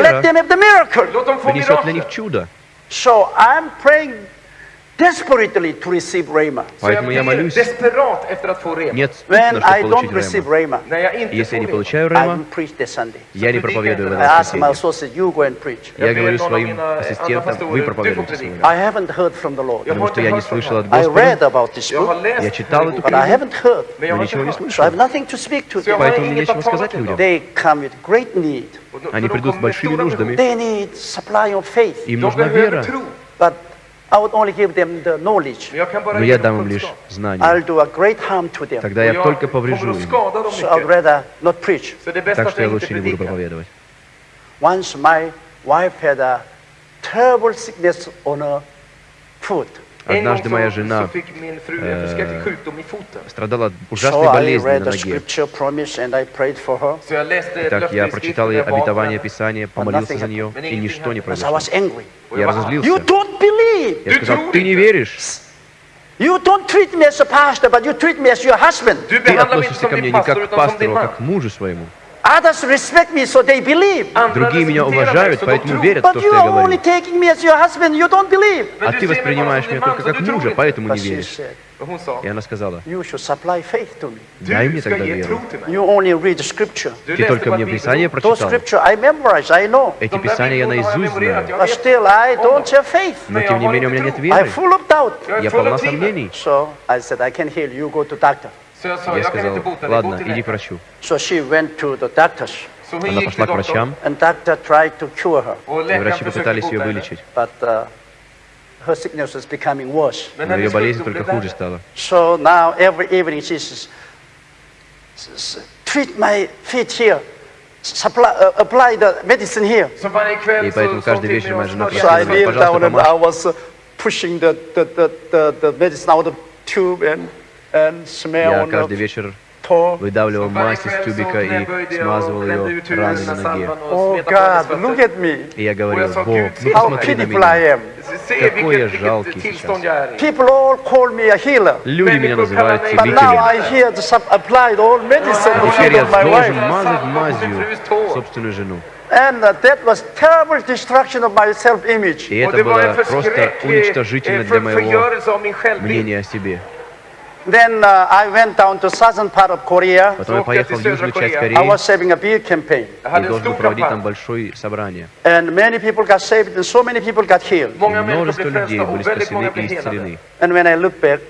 Speaker 1: Let them have the miracle. So I'm praying desperately to receive Rhema.
Speaker 2: Поэтому я молюсь
Speaker 1: When I don't receive Rhema,
Speaker 2: если я не получаю Рема, я не проповедую
Speaker 1: на
Speaker 2: воскресенье. Я говорю своим ассистентам, вы проповедуете
Speaker 1: I haven't heard from the Lord.
Speaker 2: Потому что я не слышал от Господа. Я читал эту
Speaker 3: книгу,
Speaker 2: но ничего не слышал. Поэтому мне нечего сказать людям.
Speaker 1: They come with great need.
Speaker 2: Они придут с большими нуждами. Им нужна вера.
Speaker 1: But
Speaker 2: Но я дам им лишь знания. Тогда я только поврежу им. Так что я лучше не буду проповедовать. Однажды моя жена
Speaker 3: э,
Speaker 2: страдала ужасной
Speaker 1: болезнью
Speaker 2: на ноге. Так я прочитал ей обетование Писания, помолился за нее, и ничто не произошло. Я разозлился. Я сказал, ты не веришь.
Speaker 1: You don't treat me as a pastor, but you treat me as your husband.
Speaker 2: Ты относишься ко мне не как к пастору, а как к мужу своему. Другие меня уважают, поэтому верят в то, что я говорю. А ты воспринимаешь меня только как мужа, поэтому не веришь. И она сказала, дай мне тогда веру. Ты только мне Писание прочитал. Эти Писания я наизусть знаю. Но тем не менее у меня нет веры. Я полна сомнений. Я сказал, ладно, иди к врачу. Она пошла к врачам, и врачи попытались ее вылечить. Но ее болезнь только хуже стала. И поэтому каждый вечер моя жена
Speaker 1: просила,
Speaker 2: пожалуйста,
Speaker 1: помочь.
Speaker 2: Я каждый вечер выдавливал мазь из тюбика и смазывал ее раны на ноге.
Speaker 1: Oh,
Speaker 2: И я говорил, Бог, ну посмотри на меня. Какой я жалкий сейчас. Люди меня называют целителем. Теперь я должен мазать мазью собственную жену.
Speaker 1: And that was terrible destruction of my self-image.
Speaker 2: И это было просто уничтожительно для моего мнения о себе.
Speaker 1: Then uh, I went down to southern part of Korea.
Speaker 2: Потом я поехал в южную часть
Speaker 3: Кореи.
Speaker 1: I was saving a big campaign.
Speaker 2: И должен был проводить там большое собрание.
Speaker 1: And many people got saved, and so many people got healed.
Speaker 2: Множество людей были спасены и исцелены.
Speaker 1: And when I looked back,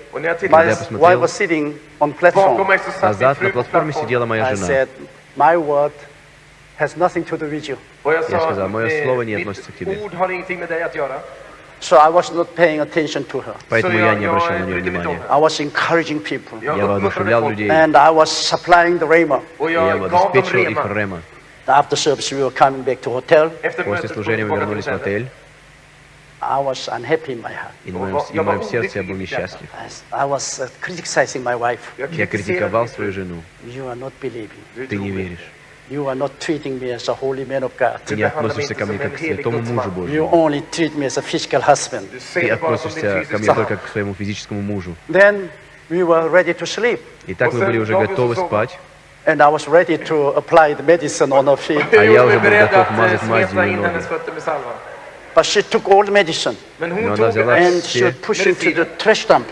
Speaker 1: my wife was sitting on platform.
Speaker 2: Назад на платформе сидела моя жена.
Speaker 1: I said, my word has nothing to do with you.
Speaker 3: Я
Speaker 2: сказал, мое слово не относится к тебе.
Speaker 1: So I was not paying attention to her.
Speaker 2: Поэтому я не обращал на нее внимания.
Speaker 1: I was encouraging people.
Speaker 2: Я воодушевлял людей.
Speaker 1: And I was supplying the rhema.
Speaker 2: Я обеспечивал их рема.
Speaker 1: After service we were coming back to hotel.
Speaker 2: После служения мы вернулись в отель.
Speaker 1: I was unhappy in my heart.
Speaker 2: И в моем сердце я был несчастлив.
Speaker 1: I was uh, criticizing my wife.
Speaker 2: Я критиковал свою жену.
Speaker 1: You are not believing.
Speaker 2: Ты не веришь.
Speaker 1: You are not treating me as a holy man of God.
Speaker 2: Ты не относишься ко мне как к святому мужу Божьему.
Speaker 1: You only treat me as a physical husband.
Speaker 2: Ты относишься ко мне только к своему физическому мужу.
Speaker 1: Then we were ready to sleep.
Speaker 2: Итак, мы были уже готовы спать.
Speaker 1: And I was ready to apply the medicine on her feet.
Speaker 2: А я уже был готов мазать мазью
Speaker 3: ее
Speaker 2: ноги.
Speaker 1: But she took all the medicine.
Speaker 2: Но она взяла
Speaker 1: and she would push into the trash dump.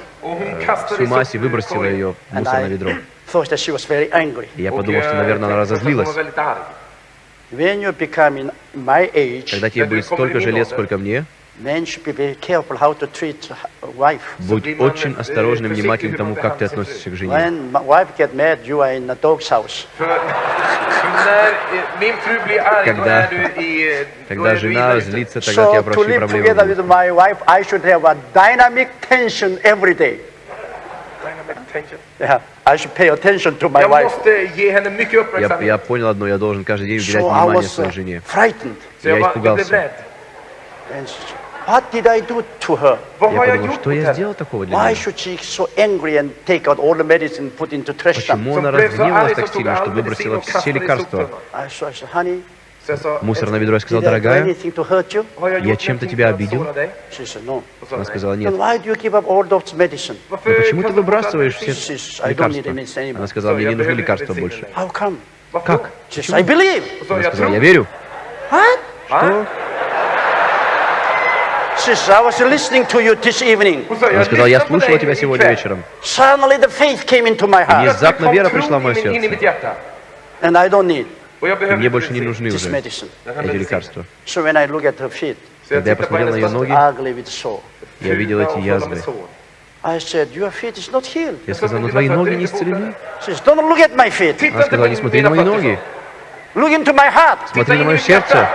Speaker 2: Всю мазь и выбросила ее в мусорное ведро. Я подумал, что, наверное, она разозлилась. Когда тебе будет столько же лет, сколько мне, Будь очень осторожным, внимательным
Speaker 3: к
Speaker 2: тому, как ты относишься к жене. Когда, когда жена злится, тогда у тебя большие проблемы.
Speaker 1: Yeah, I should pay attention to my wife.
Speaker 2: Я, я понял одно, я должен каждый день уделять
Speaker 1: so
Speaker 2: внимание своей
Speaker 1: э,
Speaker 2: жене.
Speaker 1: Frightened.
Speaker 3: Я
Speaker 2: испугался.
Speaker 1: What did I do to her?
Speaker 2: Я подумал, что я сделал такого для нее? Почему она разгневалась так сильно, что выбросила все лекарства?
Speaker 3: Мусор
Speaker 2: на ведро, я сказал, дорогая, я чем-то тебя обидел? Она сказала, нет. Но почему ты выбрасываешь все лекарства? Она сказала, мне не нужны лекарства больше. Как?
Speaker 3: Почему?
Speaker 2: Она сказала, я верю. Что?
Speaker 3: Она
Speaker 2: сказала, я слушала тебя сегодня вечером.
Speaker 1: И
Speaker 2: внезапно вера пришла в мое сердце мне больше не нужны уже эти лекарства. Когда я посмотрел на ее ноги, я видел эти язвы. Я сказал, но твои ноги не исцелены. Она сказала, не смотри на мои ноги, смотри на мое сердце.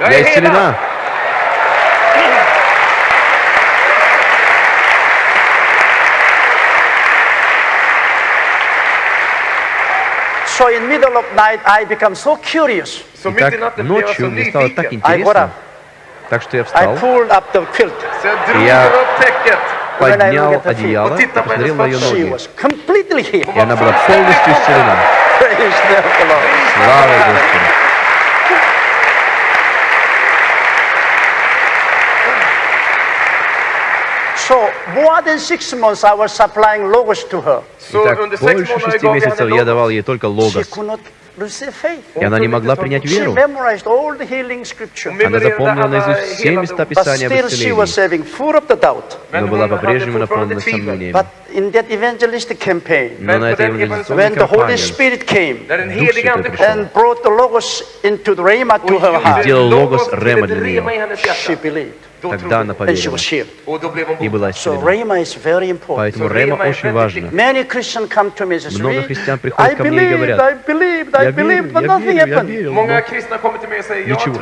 Speaker 2: Я исцелена.
Speaker 1: So in middle of night, I become so curious.
Speaker 2: Итак, ночью мне стало так интересно,
Speaker 1: up.
Speaker 2: так что я
Speaker 1: I
Speaker 2: встал,
Speaker 1: pulled up the quilt.
Speaker 3: Så jag drog
Speaker 2: Я- поднял одеяло и посмотрел на ее ноги. И она была полностью
Speaker 1: Lord.
Speaker 2: Слава Господу.
Speaker 1: So more than six months, I was supplying logos to her.
Speaker 3: Så
Speaker 2: Итак,
Speaker 3: under sex
Speaker 2: больше
Speaker 3: månader
Speaker 2: шести
Speaker 3: gav jag
Speaker 2: месяцев
Speaker 3: henne
Speaker 2: я
Speaker 3: logos.
Speaker 2: давал ей только
Speaker 1: She
Speaker 2: логос.
Speaker 1: could not receive faith.
Speaker 2: И она не могла принять
Speaker 1: She
Speaker 2: веру.
Speaker 1: memorized all the healing scripture.
Speaker 3: Hon
Speaker 2: Она запомнила
Speaker 3: memorerade alla
Speaker 2: наизусть все
Speaker 3: hela
Speaker 2: места
Speaker 3: ord.
Speaker 1: But
Speaker 2: Писания об
Speaker 1: still she was
Speaker 2: исцелении,
Speaker 1: having full of the doubt.
Speaker 3: Men
Speaker 2: но была
Speaker 3: hon hade
Speaker 2: по-прежнему
Speaker 3: fortfarande
Speaker 2: наполнена
Speaker 3: tvivel.
Speaker 2: сомнениями.
Speaker 1: But in that evangelistic campaign,
Speaker 2: Но на этой
Speaker 3: Men på den
Speaker 2: евангелизационной
Speaker 1: when the Holy
Speaker 2: кампании
Speaker 1: Spirit came
Speaker 3: När den
Speaker 2: Дух
Speaker 3: helige
Speaker 2: Святой
Speaker 3: Ande
Speaker 2: пришел.
Speaker 3: kom
Speaker 1: and brought the logos into the rhema to
Speaker 3: och
Speaker 1: her heart,
Speaker 2: сделал
Speaker 3: gjorde
Speaker 2: logos
Speaker 3: logos till
Speaker 2: rema
Speaker 3: ett
Speaker 2: для
Speaker 3: rema i
Speaker 2: нее. Тогда она поверила и была исцелена. Поэтому рема очень важно.
Speaker 1: say,
Speaker 2: Много
Speaker 1: "We-
Speaker 2: христиан приходят ко мне и говорят, я верю,
Speaker 1: but
Speaker 2: я верю, я верил,
Speaker 3: Många
Speaker 2: но ничего,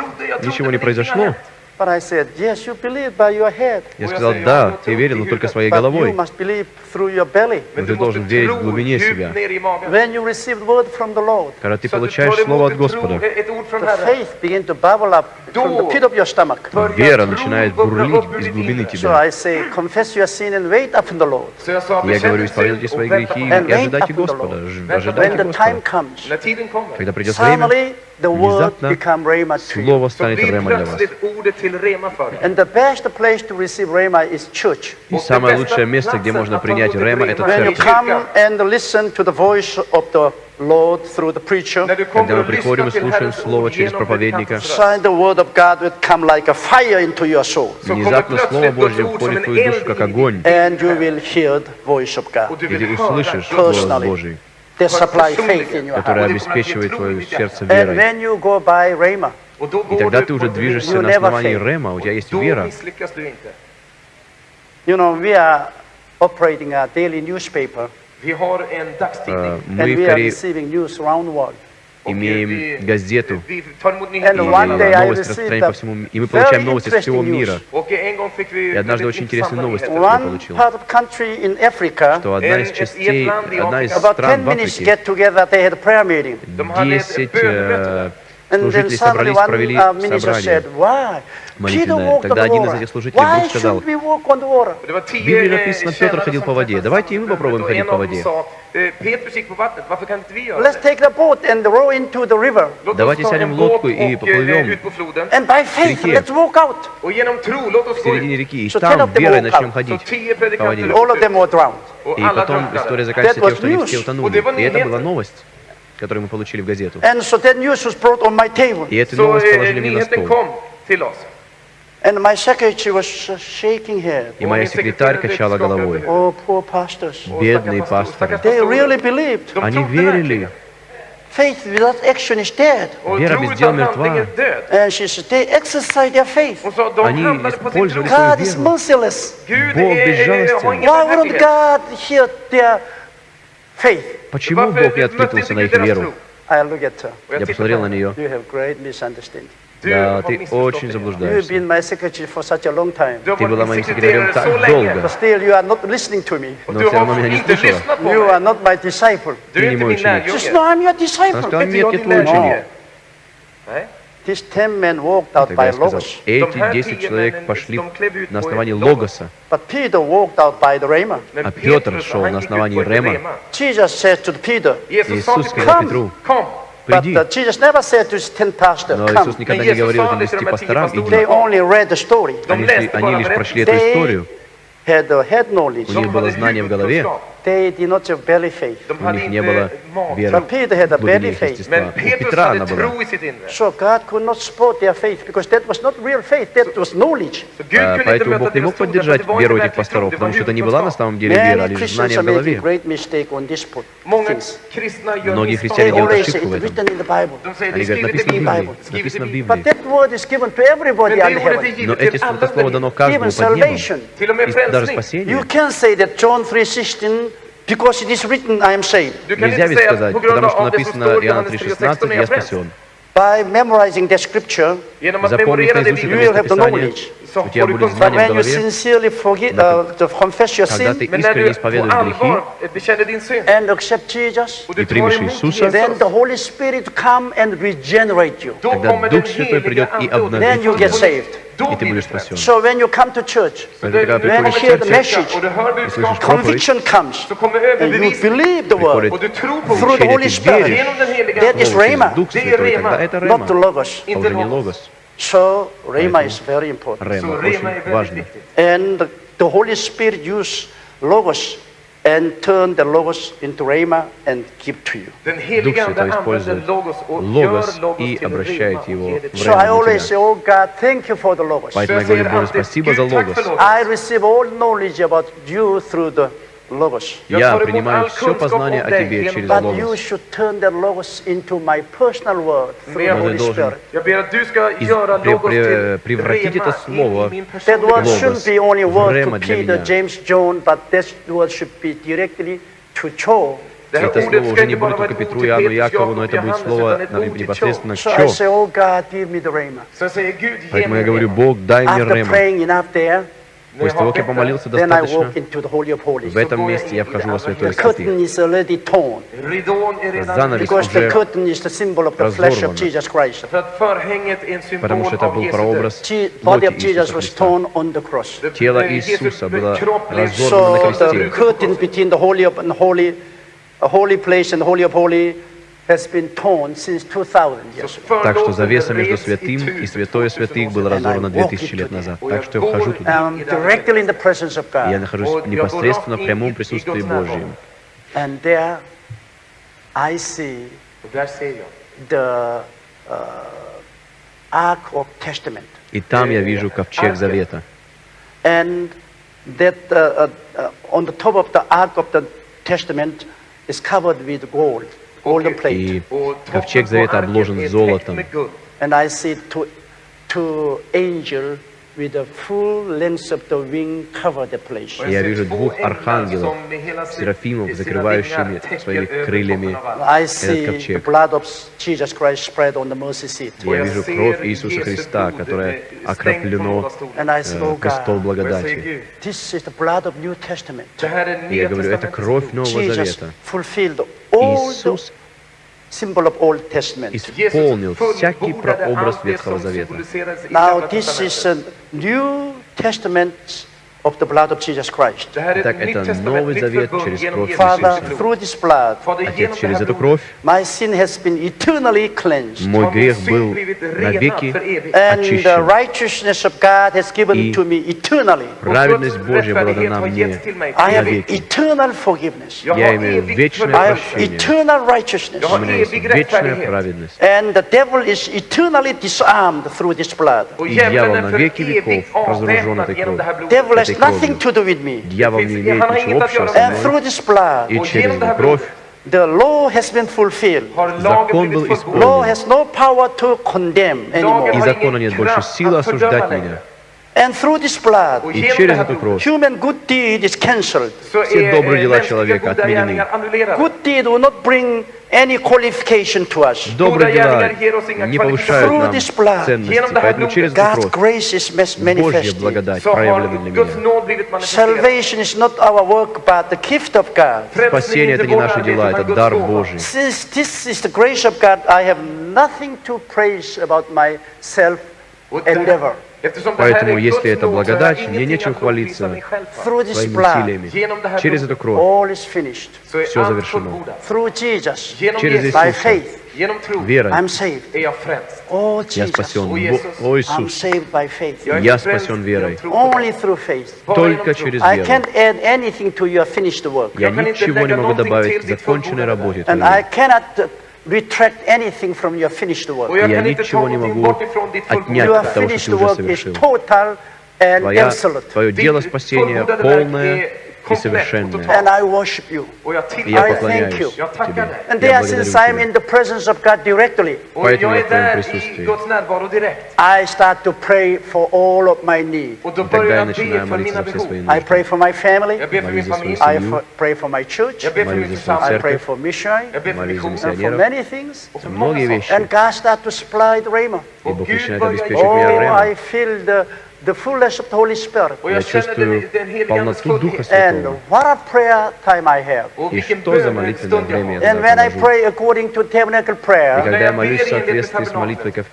Speaker 2: ничего не произошло.
Speaker 3: Hänt.
Speaker 1: But I said, yes, you believe by your head,
Speaker 2: Я сказал, да, ты верил, но только своей
Speaker 1: but you
Speaker 2: головой.
Speaker 1: must believe through your belly.
Speaker 3: Men
Speaker 2: ты должен верить в глубине себя.
Speaker 3: djupt ner i magen.
Speaker 1: When you receive word from the Lord,
Speaker 2: Когда ты получаешь слово от Господа,
Speaker 3: ett ord från
Speaker 1: the
Speaker 3: Herren.
Speaker 1: faith begin to bubble up from the pit of your stomach.
Speaker 3: Börjar
Speaker 2: вера начинает бурлить из глубины тебя.
Speaker 1: I say, confess your sin and wait upon the Lord.
Speaker 3: Så jag sa,
Speaker 2: Я говорю, исповедуйте свои грехи и ожидайте Господа. Ожидайте
Speaker 1: When the time
Speaker 2: Господа. Когда придет время, внезапно. Слово станет рема для вас.
Speaker 3: plötsligt ordet till rema för dig.
Speaker 1: And the best place to receive rhema is church.
Speaker 2: И самое лучшее место, где можно принять рема, это
Speaker 1: When you
Speaker 3: är
Speaker 2: церковь.
Speaker 1: come
Speaker 3: kyrkan.
Speaker 1: and listen to the voice of the Lord through the preacher,
Speaker 3: När du
Speaker 2: Когда мы приходим и слушаем Слово через проповедника,
Speaker 3: predikantens röst,
Speaker 1: sign the word of God will come like a fire into your soul.
Speaker 3: så kommer
Speaker 2: Внезапно Слово Божье входит в твою душу, как огонь,
Speaker 1: And you will hear the voice of
Speaker 3: Och
Speaker 1: God.
Speaker 3: du
Speaker 2: и ты услышишь голос. Божий,
Speaker 1: They supply faith in your
Speaker 2: который
Speaker 1: heart.
Speaker 2: обеспечивает твое сердце
Speaker 1: And
Speaker 2: верой.
Speaker 1: when you go by rhema,
Speaker 3: Och då
Speaker 2: И
Speaker 3: går
Speaker 2: тогда
Speaker 3: du
Speaker 2: ты
Speaker 3: på
Speaker 2: уже
Speaker 3: det
Speaker 2: движешься
Speaker 1: You
Speaker 2: на
Speaker 1: never
Speaker 2: основании
Speaker 1: fail.
Speaker 2: рема, у тебя есть
Speaker 3: Då
Speaker 2: вера.
Speaker 3: misslyckas du inte.
Speaker 1: you know, we are operating a daily newspaper
Speaker 3: Vi har en dagstidning.
Speaker 2: Э,
Speaker 1: and
Speaker 2: Мы в
Speaker 1: we are
Speaker 2: Корее
Speaker 1: receiving news around the world.
Speaker 2: Имеем газету и
Speaker 1: received
Speaker 2: распространяем по всему миру. И мы получаем новости со всего мира. И однажды очень интересную
Speaker 3: intressanta
Speaker 2: новость я получил, что одна из частей, одна из стран
Speaker 1: 10
Speaker 2: в Африке,
Speaker 1: get together, they had a prayer meeting.
Speaker 3: De hade ett
Speaker 2: 10
Speaker 1: suddenly
Speaker 2: собрались, провели
Speaker 1: uh,
Speaker 2: собрание. молитвенное. Тогда один из этих служителей вдруг сказал, В Библии
Speaker 3: eh,
Speaker 2: написано, Петр ходил по воде. Давайте и мы попробуем ходить по воде.
Speaker 3: eh,
Speaker 2: Давайте сядем в лодку и поплывем.
Speaker 3: eh,
Speaker 1: faith,
Speaker 2: реке. в середине реки, и там верой начнем ходить. по воде.
Speaker 3: predikanter
Speaker 1: All of them were drowned.
Speaker 3: och
Speaker 2: И потом история заканчивается тем, что они все утонули. И это была новость, которую мы получили в газету.
Speaker 1: And so that news was brought on my table.
Speaker 2: И эту новость
Speaker 3: eh,
Speaker 2: положили мне на стол.
Speaker 1: And my secretary was sh- shaking head.
Speaker 2: И моя секретарь качала головой.
Speaker 1: Oh, poor pastors.
Speaker 2: Бедные пасторы.
Speaker 1: They really believed.
Speaker 2: Они верили.
Speaker 1: Faith without action is dead.
Speaker 2: Вера без дел мертва.
Speaker 1: And she said, they exercise their faith.
Speaker 2: Они использовали свою
Speaker 1: God is
Speaker 2: веру.
Speaker 1: merciless.
Speaker 2: Бог безжалостен.
Speaker 1: Why wouldn't. God hear their?
Speaker 2: Почему Бог не откликнулся на их веру? Я посмотрел на нее. Да, ты очень заблуждаешься. Ты была моим секретарем так долго. Но все равно меня не слышала. Ты не мой ученик. Она сказала, нет, я твой ученик.
Speaker 3: Lärjunge. Nej.
Speaker 1: These ten men walked out
Speaker 2: Тогда
Speaker 1: by
Speaker 2: я сказал, эти
Speaker 3: här
Speaker 2: 10
Speaker 3: tio
Speaker 2: человек пошли на основании Логоса.
Speaker 1: But Peter walked out by the Rhema.
Speaker 3: Men
Speaker 2: А Петр шел на основании Рема.
Speaker 3: rema.
Speaker 1: Jesus said to Peter,
Speaker 3: Jesus sa
Speaker 2: Иисус сказал Петру, приди.
Speaker 1: uh, Jesus never said to his ten pastors,
Speaker 2: Но. Иисус никогда не говорил этим десяти пасторам, иди.
Speaker 1: They only read the story.
Speaker 3: De
Speaker 2: Они, они лишь прошли эту историю. У них было знание в голове. У них не было веры
Speaker 1: belly
Speaker 2: глубине их
Speaker 1: faith.
Speaker 2: естества. У Петра она была.
Speaker 3: tro i sitt inre.
Speaker 1: So God could not support their faith because that was not real faith, that was knowledge.
Speaker 3: Så Gud
Speaker 2: А, Поэтому Бог не мог поддержать веру этих пасторов, потому что это не была на самом деле вера, а лишь знание в голове. Многие христиане делают ошибку в этом. Они говорят, написано в. Библии. Написано в Библии. Но эти это слово дано каждому под небом. И даже спасение.
Speaker 1: You can say that John 3.16, because it is written, I am saved.
Speaker 3: Du kan
Speaker 2: Нельзя
Speaker 3: inte
Speaker 2: ведь
Speaker 3: säga
Speaker 2: сказать,
Speaker 3: på grund
Speaker 2: потому что
Speaker 3: av det som
Speaker 2: написано
Speaker 3: står i
Speaker 2: Иоанна
Speaker 3: Johannes
Speaker 2: 3.16,
Speaker 3: 3.16 är
Speaker 2: я
Speaker 3: jag frälst.
Speaker 2: спасен.
Speaker 1: By memorizing the scripture,
Speaker 3: Genom att
Speaker 2: Запомнив
Speaker 3: memorera det
Speaker 2: наизусть
Speaker 3: vi
Speaker 1: you
Speaker 2: это
Speaker 1: will have the
Speaker 2: местописание,
Speaker 1: knowledge.
Speaker 3: så
Speaker 2: у тебя
Speaker 3: får du
Speaker 2: будет
Speaker 1: But
Speaker 3: kunskap.
Speaker 2: знание в
Speaker 1: when you
Speaker 2: голове.
Speaker 1: sincerely forgive, uh, to confess your
Speaker 2: Когда ты
Speaker 1: sin
Speaker 3: Men när
Speaker 2: искренне
Speaker 3: du på
Speaker 2: исповедуешь
Speaker 3: allvar
Speaker 2: грехи
Speaker 3: bekänner din synd
Speaker 1: and accept Jesus,
Speaker 3: och du
Speaker 2: И
Speaker 3: tar
Speaker 2: примешь
Speaker 3: emot
Speaker 2: Иисуса,
Speaker 1: then
Speaker 3: Jesus,
Speaker 1: the Holy Spirit come and regenerate you.
Speaker 3: då
Speaker 2: Тогда
Speaker 3: kommer den
Speaker 2: Дух Святой
Speaker 3: heliga
Speaker 2: придет и
Speaker 3: Ande och
Speaker 2: обновит
Speaker 1: Then You
Speaker 3: får
Speaker 1: get
Speaker 3: du-
Speaker 1: saved.
Speaker 3: Då
Speaker 2: И ты
Speaker 3: blir du
Speaker 2: будешь
Speaker 3: frälst.
Speaker 2: спасен.
Speaker 1: So when you come to church,
Speaker 2: Поэтому, когда
Speaker 3: Du
Speaker 1: When
Speaker 3: kommer
Speaker 1: you
Speaker 3: till
Speaker 1: hear the
Speaker 3: kyrkan
Speaker 1: message,
Speaker 3: och du hör budskapet
Speaker 2: слышишь
Speaker 1: conviction comes,
Speaker 3: så kommer
Speaker 1: and you
Speaker 3: överbevisning
Speaker 1: believe the word
Speaker 3: och du tror på
Speaker 1: through the
Speaker 3: ordet.
Speaker 1: Holy
Speaker 2: ты
Speaker 1: Spirit.
Speaker 2: веришь.
Speaker 3: Genom den heliga
Speaker 1: That
Speaker 3: Ande.
Speaker 1: is Rhema,
Speaker 2: Дух
Speaker 3: Det är
Speaker 2: Святой,
Speaker 3: Рема.
Speaker 2: тогда это
Speaker 1: not the
Speaker 2: Рема,
Speaker 1: Logos.
Speaker 2: а уже не Логос.
Speaker 1: So Rhema is very important.
Speaker 3: Så
Speaker 2: Рема
Speaker 3: Rema är
Speaker 2: очень
Speaker 3: väldigt
Speaker 2: важно.
Speaker 3: viktigt.
Speaker 1: And the Holy Spirit use Logos and turn the Logos into Rhema and give to you.
Speaker 3: Den
Speaker 2: Дух
Speaker 3: heliga Ande
Speaker 2: Святой
Speaker 3: använder
Speaker 2: использует
Speaker 3: Logos och
Speaker 2: Logos
Speaker 3: gör Logos
Speaker 2: и
Speaker 3: till
Speaker 2: обращает
Speaker 3: Rema
Speaker 2: его
Speaker 3: och ger det
Speaker 2: в
Speaker 3: till
Speaker 1: So
Speaker 2: Rema
Speaker 1: I
Speaker 2: для
Speaker 1: always
Speaker 2: тебя.
Speaker 1: say, oh God, thank you for the Logos.
Speaker 3: Så
Speaker 2: Поэтому
Speaker 3: jag
Speaker 2: я говорю,
Speaker 3: säger
Speaker 2: Боже,
Speaker 3: alltid,
Speaker 2: спасибо за
Speaker 3: Gud tack
Speaker 2: Logos.
Speaker 3: för Logos.
Speaker 1: I receive all knowledge about you through the Logos.
Speaker 3: Jag
Speaker 2: Я принимаю все познание о тебе через Логос.
Speaker 1: Holy
Speaker 2: du должен превратить это слово
Speaker 1: word to
Speaker 2: Rema для меня. Это слово уже не будет только Петру, Иоанну, Якову, но это будет слово непосредственно Чо.
Speaker 1: oh
Speaker 2: Поэтому я говорю. Бог, дай мне Рема. После того, как я помолился достаточно, в этом месте я вхожу во святое
Speaker 1: curtain
Speaker 2: святых. Занавес уже
Speaker 1: symbol
Speaker 2: Потому что это был прообраз плоти Иисуса Христа. Тело Иисуса было разорвано на кресте.
Speaker 1: The curtain between the holy of and holy, a holy place and the holy of holy has been torn since 2000 years. ago.
Speaker 2: Так что завеса между святым и святое
Speaker 3: för 2000
Speaker 2: святых была разорвана
Speaker 1: And I walk
Speaker 2: 2000 лет назад. Так что я вхожу туда.
Speaker 1: I'm directly in the presence of
Speaker 2: И я
Speaker 1: God.
Speaker 2: нахожусь непосредственно в прямом присутствии. Божьем.
Speaker 1: And there I see
Speaker 3: Och där ser jag
Speaker 1: the uh, Ark of Testament.
Speaker 2: И там я вижу ковчег Завета.
Speaker 1: And that uh, uh, uh, on the top of the Ark of the Testament is covered with gold, golden plate.
Speaker 2: И ковчег Завета обложен золотом. Я вижу двух архангелов, серафимов, закрывающими своими крыльями
Speaker 1: the
Speaker 2: ковчег. Я вижу кровь Иисуса Христа,
Speaker 3: eh,
Speaker 1: I say,
Speaker 2: э,
Speaker 1: oh
Speaker 3: säger
Speaker 2: благодати. И я говорю, это кровь. Нового Завета. Иисус
Speaker 1: symbol of Old Testament.
Speaker 2: Исполнил
Speaker 3: Jesus
Speaker 2: всякий
Speaker 3: fullbordade
Speaker 2: прообраз
Speaker 3: allt det
Speaker 2: Ветхого
Speaker 3: som
Speaker 2: Завета.
Speaker 3: symboliserades i
Speaker 1: Now
Speaker 3: Gamla
Speaker 1: this is
Speaker 3: Testamentet.
Speaker 1: a New Testament of the blood of Jesus Christ.
Speaker 2: Итак, это Новый Завет через кровь
Speaker 1: Father, through this blood,
Speaker 2: Отец, через эту кровь
Speaker 1: my sin has been eternally cleansed.
Speaker 2: мой грех был навеки очищен.
Speaker 1: righteousness of God has given
Speaker 2: И
Speaker 1: to me eternally.
Speaker 2: Праведность Божья была дана мне
Speaker 1: I have
Speaker 2: навеки.
Speaker 1: eternal forgiveness.
Speaker 3: Jag
Speaker 2: Я имею вечное
Speaker 1: I have
Speaker 2: прощение.
Speaker 1: eternal righteousness.
Speaker 3: Jag
Speaker 2: У меня есть вечная праведность.
Speaker 1: And the devil is eternally disarmed through this blood.
Speaker 2: И дьявол
Speaker 3: är
Speaker 2: на
Speaker 3: för
Speaker 2: веки веков разоружен этой
Speaker 3: genom det här
Speaker 2: кровью.
Speaker 3: Blodet.
Speaker 1: Devil has
Speaker 2: этой кровью.
Speaker 1: nothing to do with me.
Speaker 2: Дьявол не имеет
Speaker 3: Han har
Speaker 2: ничего
Speaker 3: inget att
Speaker 2: общего
Speaker 3: göra
Speaker 2: со
Speaker 1: And
Speaker 3: med
Speaker 2: мной.
Speaker 1: through this blood,
Speaker 2: И
Speaker 3: Och
Speaker 2: через
Speaker 3: genom det här
Speaker 2: эту кровь
Speaker 1: the law has been fulfilled.
Speaker 3: har lagen
Speaker 2: Закон был
Speaker 3: blivit
Speaker 2: исполнен.
Speaker 1: Law
Speaker 3: fullbordad.
Speaker 1: has no power to condemn
Speaker 3: Lagen
Speaker 1: anymore.
Speaker 2: И
Speaker 3: har
Speaker 2: закона
Speaker 3: ingen
Speaker 2: нет больше
Speaker 3: kraft
Speaker 2: силы
Speaker 3: att fördöma
Speaker 2: осуждать
Speaker 3: längre.
Speaker 2: меня.
Speaker 1: And through this blood,
Speaker 3: Och
Speaker 2: И
Speaker 3: genom
Speaker 2: через
Speaker 3: det här
Speaker 2: эту
Speaker 3: blodet
Speaker 2: кровь
Speaker 1: human good deed is cancelled.
Speaker 3: så
Speaker 2: Все
Speaker 3: är
Speaker 2: добрые
Speaker 3: eh,
Speaker 2: дела
Speaker 3: mänskliga
Speaker 2: человека
Speaker 3: goda
Speaker 2: отменены.
Speaker 3: gärningar annullerade.
Speaker 1: Good deed will not bring any qualification to us.
Speaker 2: Добрые
Speaker 3: gärningar
Speaker 2: дела
Speaker 3: ger oss inga
Speaker 2: не повышают
Speaker 1: Through
Speaker 2: нам
Speaker 1: this blood,
Speaker 2: ценности,
Speaker 3: genom det här
Speaker 2: поэтому через эту
Speaker 1: God's
Speaker 2: кровь
Speaker 1: grace is mas-
Speaker 2: Божья
Speaker 1: manifested.
Speaker 2: благодать
Speaker 3: Så
Speaker 2: проявлена
Speaker 3: har
Speaker 2: для
Speaker 3: Guds
Speaker 2: меня.
Speaker 3: nåd blivit manifesterad.
Speaker 1: Salvation is not our work, but the gift of God.
Speaker 2: Спасение — это не наши дела, это дар Божий.
Speaker 1: Since this is the grace of God, I have nothing to praise about myself endeavor.
Speaker 2: Поэтому, если это благодать, мне нечем хвалиться своими усилиями. Через эту кровь Все завершено. Через Иисуса, верой.
Speaker 1: Oh,
Speaker 2: я спасен.
Speaker 3: О, Иисус.
Speaker 2: Я спасен верой. Только через веру. Я ничего не могу добавить к законченной работе Твоей.
Speaker 1: Uh, retract anything from your finished work.
Speaker 2: Я ничего не могу отнять от того, что ты уже
Speaker 1: work is
Speaker 2: совершил.
Speaker 1: total and
Speaker 2: Твоя,
Speaker 1: absolute.
Speaker 2: твое дело спасения полное и
Speaker 3: komplett och
Speaker 2: совершенное.
Speaker 3: totalt.
Speaker 1: And I worship you.
Speaker 3: Och jag
Speaker 2: И
Speaker 3: tillber
Speaker 2: я
Speaker 1: I
Speaker 3: dig.
Speaker 1: thank you.
Speaker 2: поклоняюсь
Speaker 3: Jag tackar
Speaker 2: Тебе.
Speaker 3: dig.
Speaker 1: And
Speaker 2: Я
Speaker 1: there,
Speaker 2: благодарю
Speaker 1: since I'm
Speaker 2: Тебя.
Speaker 1: in the presence of God directly,
Speaker 3: Och
Speaker 2: Поэтому
Speaker 3: jag
Speaker 2: jag
Speaker 3: är
Speaker 2: в твоем
Speaker 3: där i
Speaker 2: присутствии.
Speaker 3: Guds närvaro direkt.
Speaker 1: I start to pray for all of my needs.
Speaker 3: Och då
Speaker 2: И тогда
Speaker 3: börjar
Speaker 2: я
Speaker 3: jag
Speaker 2: начинаю
Speaker 3: be för
Speaker 2: молиться
Speaker 3: mina
Speaker 2: за все
Speaker 3: behov.
Speaker 2: свои
Speaker 1: I
Speaker 2: нужды.
Speaker 1: pray for my family.
Speaker 3: Jag ber för min
Speaker 2: Молюсь за свою
Speaker 3: familj.
Speaker 1: I
Speaker 2: семью,
Speaker 1: f- pray for my church.
Speaker 3: Jag ber för
Speaker 2: молюсь
Speaker 3: min
Speaker 2: за свою
Speaker 1: I pray
Speaker 3: församling.
Speaker 1: for missionary
Speaker 3: Jag ber för
Speaker 2: молюсь за
Speaker 3: missionen.
Speaker 1: and for
Speaker 2: миссионеров,
Speaker 1: many things.
Speaker 3: Och för
Speaker 2: за
Speaker 3: många
Speaker 2: многие
Speaker 3: saker.
Speaker 2: вещи.
Speaker 1: And God start to supply the rhema.
Speaker 2: И
Speaker 3: Och
Speaker 2: Бог
Speaker 3: Gud
Speaker 2: начинает
Speaker 3: börjar
Speaker 2: обеспечивать
Speaker 1: Oh,
Speaker 2: меня
Speaker 3: ge
Speaker 2: рема.
Speaker 1: I feel the, the fullness of the Holy Spirit.
Speaker 3: Och
Speaker 2: Я
Speaker 3: jag känner
Speaker 2: чувствую
Speaker 3: den, den helige Andes
Speaker 2: полноту Духа
Speaker 3: fullhet.
Speaker 1: And
Speaker 2: Святого.
Speaker 1: what a prayer time I have.
Speaker 3: Och
Speaker 2: И
Speaker 3: vilken
Speaker 2: что за молитвенное
Speaker 3: bönestund jag
Speaker 2: время
Speaker 3: har.
Speaker 2: я
Speaker 1: And
Speaker 2: тогда
Speaker 1: when I
Speaker 2: провожу.
Speaker 1: pray according to tabernacle
Speaker 2: И
Speaker 1: prayer,
Speaker 2: когда
Speaker 3: Когда
Speaker 2: я
Speaker 3: я
Speaker 2: молюсь в
Speaker 3: ber enligt
Speaker 2: соответствии с
Speaker 3: табернаклем.
Speaker 2: молитвой ко-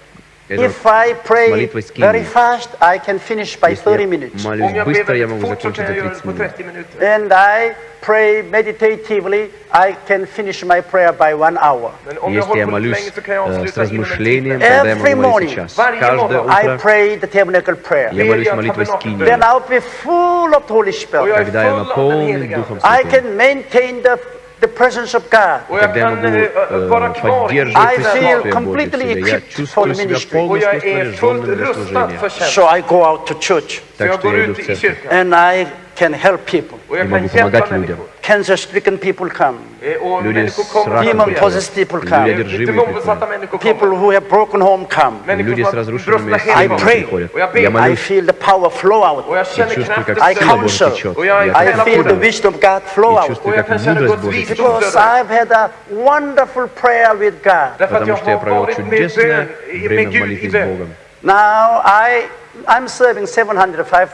Speaker 2: это
Speaker 1: if I pray
Speaker 2: молитвой скинии.
Speaker 1: very fast, I can finish by
Speaker 2: Если
Speaker 1: 30
Speaker 2: я
Speaker 1: minutes.
Speaker 2: молюсь
Speaker 3: Om jag ber
Speaker 2: быстро, я
Speaker 3: väldigt
Speaker 2: могу
Speaker 3: fort så
Speaker 2: закончить
Speaker 3: kan
Speaker 2: за
Speaker 3: jag göra
Speaker 2: 30
Speaker 3: det på
Speaker 2: минут.
Speaker 3: 30 minuter.
Speaker 1: And I pray meditatively, I can finish my prayer by one hour.
Speaker 3: Men om jag
Speaker 2: Если я
Speaker 3: håller på lite
Speaker 2: молюсь
Speaker 3: länge så kan jag
Speaker 2: э, с
Speaker 3: avsluta inom en
Speaker 2: размышлением,
Speaker 3: timme.
Speaker 2: тогда я
Speaker 1: Every
Speaker 2: могу
Speaker 1: morning,
Speaker 2: молиться час.
Speaker 3: varje
Speaker 2: Каждое
Speaker 3: morgon.
Speaker 1: I
Speaker 2: утро
Speaker 1: pray the tabernacle prayer.
Speaker 2: я молюсь молитвой
Speaker 3: tabernakel
Speaker 2: скинии.
Speaker 1: Then I'll be full of the Holy
Speaker 3: Och
Speaker 1: Spirit.
Speaker 3: jag är
Speaker 2: Когда я
Speaker 3: full av den
Speaker 2: наполнен
Speaker 3: heliga
Speaker 2: Духом
Speaker 3: Ande.
Speaker 1: I
Speaker 2: Святым.
Speaker 1: can maintain the, the presence of God.
Speaker 3: Och jag
Speaker 2: Тогда я
Speaker 3: kan
Speaker 2: могу
Speaker 3: eh,
Speaker 2: э,
Speaker 3: vara kvar i
Speaker 2: поддерживать
Speaker 1: I
Speaker 3: Guds
Speaker 1: feel
Speaker 2: присутствие
Speaker 3: närvaro.
Speaker 2: Божье в
Speaker 1: completely
Speaker 2: себе. Я
Speaker 1: equipped for
Speaker 2: чувствую себя
Speaker 1: ministry.
Speaker 3: Och jag
Speaker 2: полностью
Speaker 3: är fullt
Speaker 2: снаряженным для
Speaker 3: rustad för
Speaker 2: служения.
Speaker 3: tjänst.
Speaker 1: So I go out to church
Speaker 3: Så
Speaker 2: Так
Speaker 3: jag
Speaker 2: что
Speaker 3: går
Speaker 2: я иду
Speaker 3: ut
Speaker 2: в
Speaker 3: i
Speaker 2: церковь.
Speaker 3: kyrkan.
Speaker 1: and I can help people.
Speaker 3: Och jag
Speaker 2: Jag
Speaker 3: kan
Speaker 2: могу
Speaker 3: hjälpa
Speaker 2: помогать людям.
Speaker 3: människor.
Speaker 1: Cancer-stricken people come.
Speaker 3: Eh, Och
Speaker 2: Люди
Speaker 3: människor
Speaker 2: с
Speaker 3: kommer
Speaker 2: раком
Speaker 3: till
Speaker 1: Demon
Speaker 3: hjälp.
Speaker 1: possessed people
Speaker 2: Люди
Speaker 1: come.
Speaker 2: одержимые
Speaker 3: Demonbesatta
Speaker 2: приходят.
Speaker 3: människor
Speaker 1: People
Speaker 3: kommer.
Speaker 1: who have broken home come.
Speaker 3: Människor
Speaker 2: Люди
Speaker 3: som
Speaker 2: с
Speaker 3: har
Speaker 2: разрушенными
Speaker 3: brustna
Speaker 1: I
Speaker 3: hem
Speaker 2: семьями
Speaker 1: pray.
Speaker 2: приходят.
Speaker 3: Och jag
Speaker 2: Я
Speaker 3: ber.
Speaker 1: I
Speaker 2: молюсь
Speaker 1: feel the power flow out.
Speaker 3: Och jag
Speaker 2: и
Speaker 3: känner
Speaker 2: чувствую, как
Speaker 3: kraften
Speaker 1: I
Speaker 2: сила Божья
Speaker 1: counsel.
Speaker 2: течет.
Speaker 3: Och jag
Speaker 2: Я
Speaker 1: I
Speaker 3: Hela
Speaker 1: feel the
Speaker 3: vården.
Speaker 1: wisdom of God flow
Speaker 2: и
Speaker 1: out.
Speaker 2: чувствую,
Speaker 3: Och jag
Speaker 2: как
Speaker 3: kan känna
Speaker 2: мудрость
Speaker 3: Guds
Speaker 2: Божья
Speaker 3: visdom
Speaker 2: течет.
Speaker 1: Because I've had a wonderful prayer with God.
Speaker 3: Därför att
Speaker 2: Потому
Speaker 3: jag
Speaker 2: что я
Speaker 3: har
Speaker 2: провел
Speaker 3: varit med
Speaker 2: чудесное
Speaker 3: bön, med
Speaker 2: время в
Speaker 3: Gud i
Speaker 2: молитве с
Speaker 3: bön.
Speaker 2: Богом.
Speaker 1: Now I, I'm serving 705,000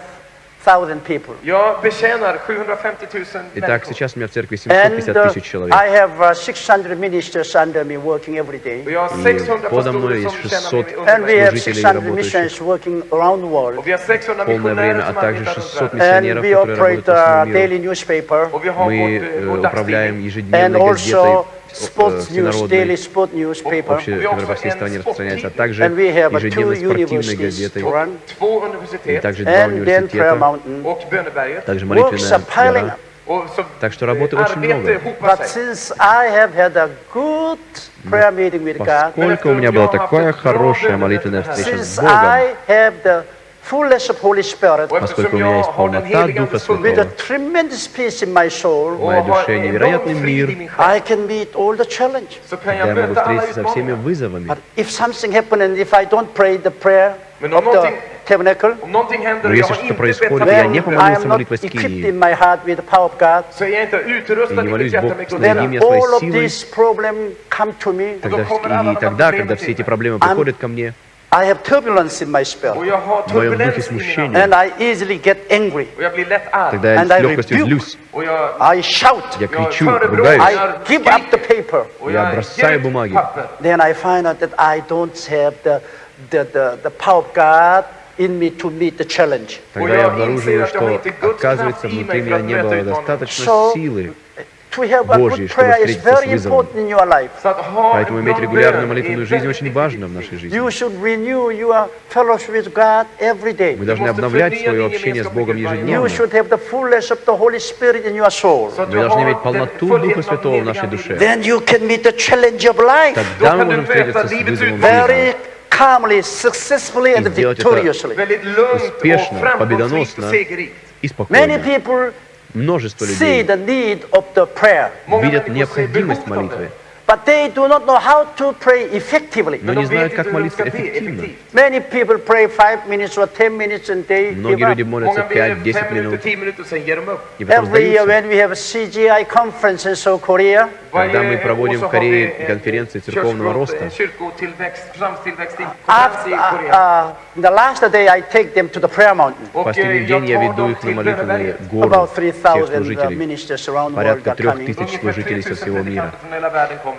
Speaker 1: people.
Speaker 3: Jag betjänar 750 000
Speaker 2: Итак, сейчас у меня в церкви
Speaker 1: And
Speaker 2: 750
Speaker 1: uh,
Speaker 2: тысяч человек.
Speaker 1: I have uh, 600 ministers under me working every day.
Speaker 2: И
Speaker 3: 600
Speaker 2: подо мной есть
Speaker 3: som tjänar
Speaker 2: 600
Speaker 3: mig under
Speaker 1: And we
Speaker 3: mig.
Speaker 1: have
Speaker 2: служителей,
Speaker 1: 600
Speaker 2: работающих.
Speaker 1: missionaries working around the
Speaker 3: Och
Speaker 1: world.
Speaker 3: vi har 600
Speaker 2: полное время, а также
Speaker 3: arbetar
Speaker 2: 600
Speaker 3: runt världen.
Speaker 1: And
Speaker 2: миссионеров,
Speaker 1: we
Speaker 2: которые
Speaker 1: operate
Speaker 2: работают по
Speaker 1: a
Speaker 2: всему
Speaker 1: daily
Speaker 2: миру. Мы э, управляем ежедневной газетой э, которая по всей стране распространяется, а также
Speaker 1: And we have two
Speaker 2: ежедневной спортивной газетой, и
Speaker 3: universitet
Speaker 2: также два университета, также молитвенная гора. Так что работы
Speaker 3: eh,
Speaker 2: очень много. Поскольку у меня была такая хорошая молитвенная встреча с Богом, Поскольку у меня есть полнота Духа Святого,
Speaker 1: with a
Speaker 3: fullhet
Speaker 1: tremendous peace in my soul,
Speaker 3: och
Speaker 2: моей душе невероятный мир, я могу встретиться со всеми вызовами.
Speaker 1: But if something happens and if I don't pray the prayer
Speaker 3: Men
Speaker 1: of
Speaker 3: om
Speaker 1: the
Speaker 3: någonting-
Speaker 1: tabernacle,
Speaker 3: Om någonting händer
Speaker 2: Но если что-то происходит, я
Speaker 1: then
Speaker 2: не
Speaker 1: I
Speaker 2: помолился
Speaker 1: am not
Speaker 2: молитвой
Speaker 1: equipped
Speaker 2: скинии,
Speaker 1: in my heart with the power of God,
Speaker 3: så är jag inte utrustad
Speaker 2: Я не молюсь Бог,
Speaker 3: kraft.
Speaker 2: меня
Speaker 1: then
Speaker 2: своей
Speaker 1: all of
Speaker 2: силой,
Speaker 1: these problems come to me.
Speaker 2: тогда, и тогда, когда все эти проблемы приходят ко мне,
Speaker 1: I have turbulence in my
Speaker 3: Och
Speaker 1: spirit,
Speaker 3: jag har
Speaker 2: в моем духе
Speaker 3: turbulens i mina
Speaker 2: смущение,
Speaker 1: and I easily get angry.
Speaker 3: Och jag blir lätt arg.
Speaker 2: тогда я
Speaker 1: And
Speaker 2: с
Speaker 1: I
Speaker 2: легкостью
Speaker 1: rebuke.
Speaker 2: злюсь,
Speaker 3: Och jag,
Speaker 1: I shout.
Speaker 2: я
Speaker 3: jag
Speaker 2: кричу,
Speaker 3: förebrås.
Speaker 2: ругаюсь,
Speaker 1: I give up the paper.
Speaker 3: Och
Speaker 2: Я
Speaker 3: jag
Speaker 2: бросаю
Speaker 3: ger ut
Speaker 2: бумаги.
Speaker 3: papper.
Speaker 1: Then I find out that I don't have the, the, the, the power of God in me to meet the challenge.
Speaker 2: тогда я обнаруживаю, что, оказывается, внутри меня не было достаточно
Speaker 1: So,
Speaker 2: силы,
Speaker 1: to have a
Speaker 2: Божьей,
Speaker 1: good
Speaker 2: чтобы
Speaker 1: prayer is
Speaker 2: встретиться с
Speaker 1: very
Speaker 2: вызовом.
Speaker 1: important in your life.
Speaker 3: Så att ha
Speaker 2: Поэтому иметь регулярную молитвенную жизнь очень важно в нашей жизни.
Speaker 1: You should renew your fellowship with God every day.
Speaker 2: Мы должны обновлять свое общение с Богом ежедневно.
Speaker 1: should have the fullness of the Holy Spirit in your soul.
Speaker 3: Så att
Speaker 2: Мы должны иметь полноту Духа Святого в нашей душе.
Speaker 3: Ande.
Speaker 1: Then you can meet the challenge of life
Speaker 2: Тогда мы можем встретиться с вызовом жизни.
Speaker 1: calmly, successfully, and victoriously.
Speaker 2: Успешно, победоносно. И
Speaker 1: Many
Speaker 2: спокойно. Множество людей видят необходимость молитвы.
Speaker 1: But they do not know how to pray effectively.
Speaker 2: но
Speaker 3: Men
Speaker 2: не
Speaker 3: de
Speaker 2: знают,
Speaker 3: vet
Speaker 2: как
Speaker 3: inte hur de
Speaker 2: молиться
Speaker 3: ska be
Speaker 2: эффективно.
Speaker 3: effektivt.
Speaker 1: Many people pray five minutes or ten minutes and they give
Speaker 2: Многие люди
Speaker 1: up.
Speaker 2: молятся
Speaker 3: Många ber
Speaker 2: 5-10
Speaker 3: fem minuter,
Speaker 2: минут
Speaker 3: tio minuter, sen ger de upp.
Speaker 2: и потом
Speaker 1: Every year
Speaker 2: сдаются.
Speaker 1: when we have CGI conference in South Korea,
Speaker 2: Когда
Speaker 3: Varje
Speaker 2: мы
Speaker 3: år
Speaker 2: проводим
Speaker 3: så
Speaker 2: в
Speaker 3: har vi
Speaker 2: Корее
Speaker 3: en
Speaker 2: конференции церковного
Speaker 3: kyrkogrupp,
Speaker 2: роста,
Speaker 3: en Kyrkotillväxt, församlingstillväxt i
Speaker 1: after,
Speaker 3: i Korea.
Speaker 1: uh, the last day I take them to the prayer mountain.
Speaker 3: Och
Speaker 2: последний
Speaker 3: eh,
Speaker 2: день
Speaker 3: jag
Speaker 2: я
Speaker 3: tar
Speaker 2: веду
Speaker 3: dem
Speaker 2: их на
Speaker 3: till
Speaker 2: молитвенную
Speaker 3: Böneberget.
Speaker 2: гору
Speaker 1: About
Speaker 2: всех
Speaker 1: 3,000 uh,
Speaker 2: служителей.
Speaker 1: ministers around the world
Speaker 2: Порядка
Speaker 1: are
Speaker 2: трех
Speaker 1: coming.
Speaker 2: тысяч
Speaker 3: Ungefär
Speaker 2: служителей со
Speaker 3: 3000
Speaker 2: всего мира.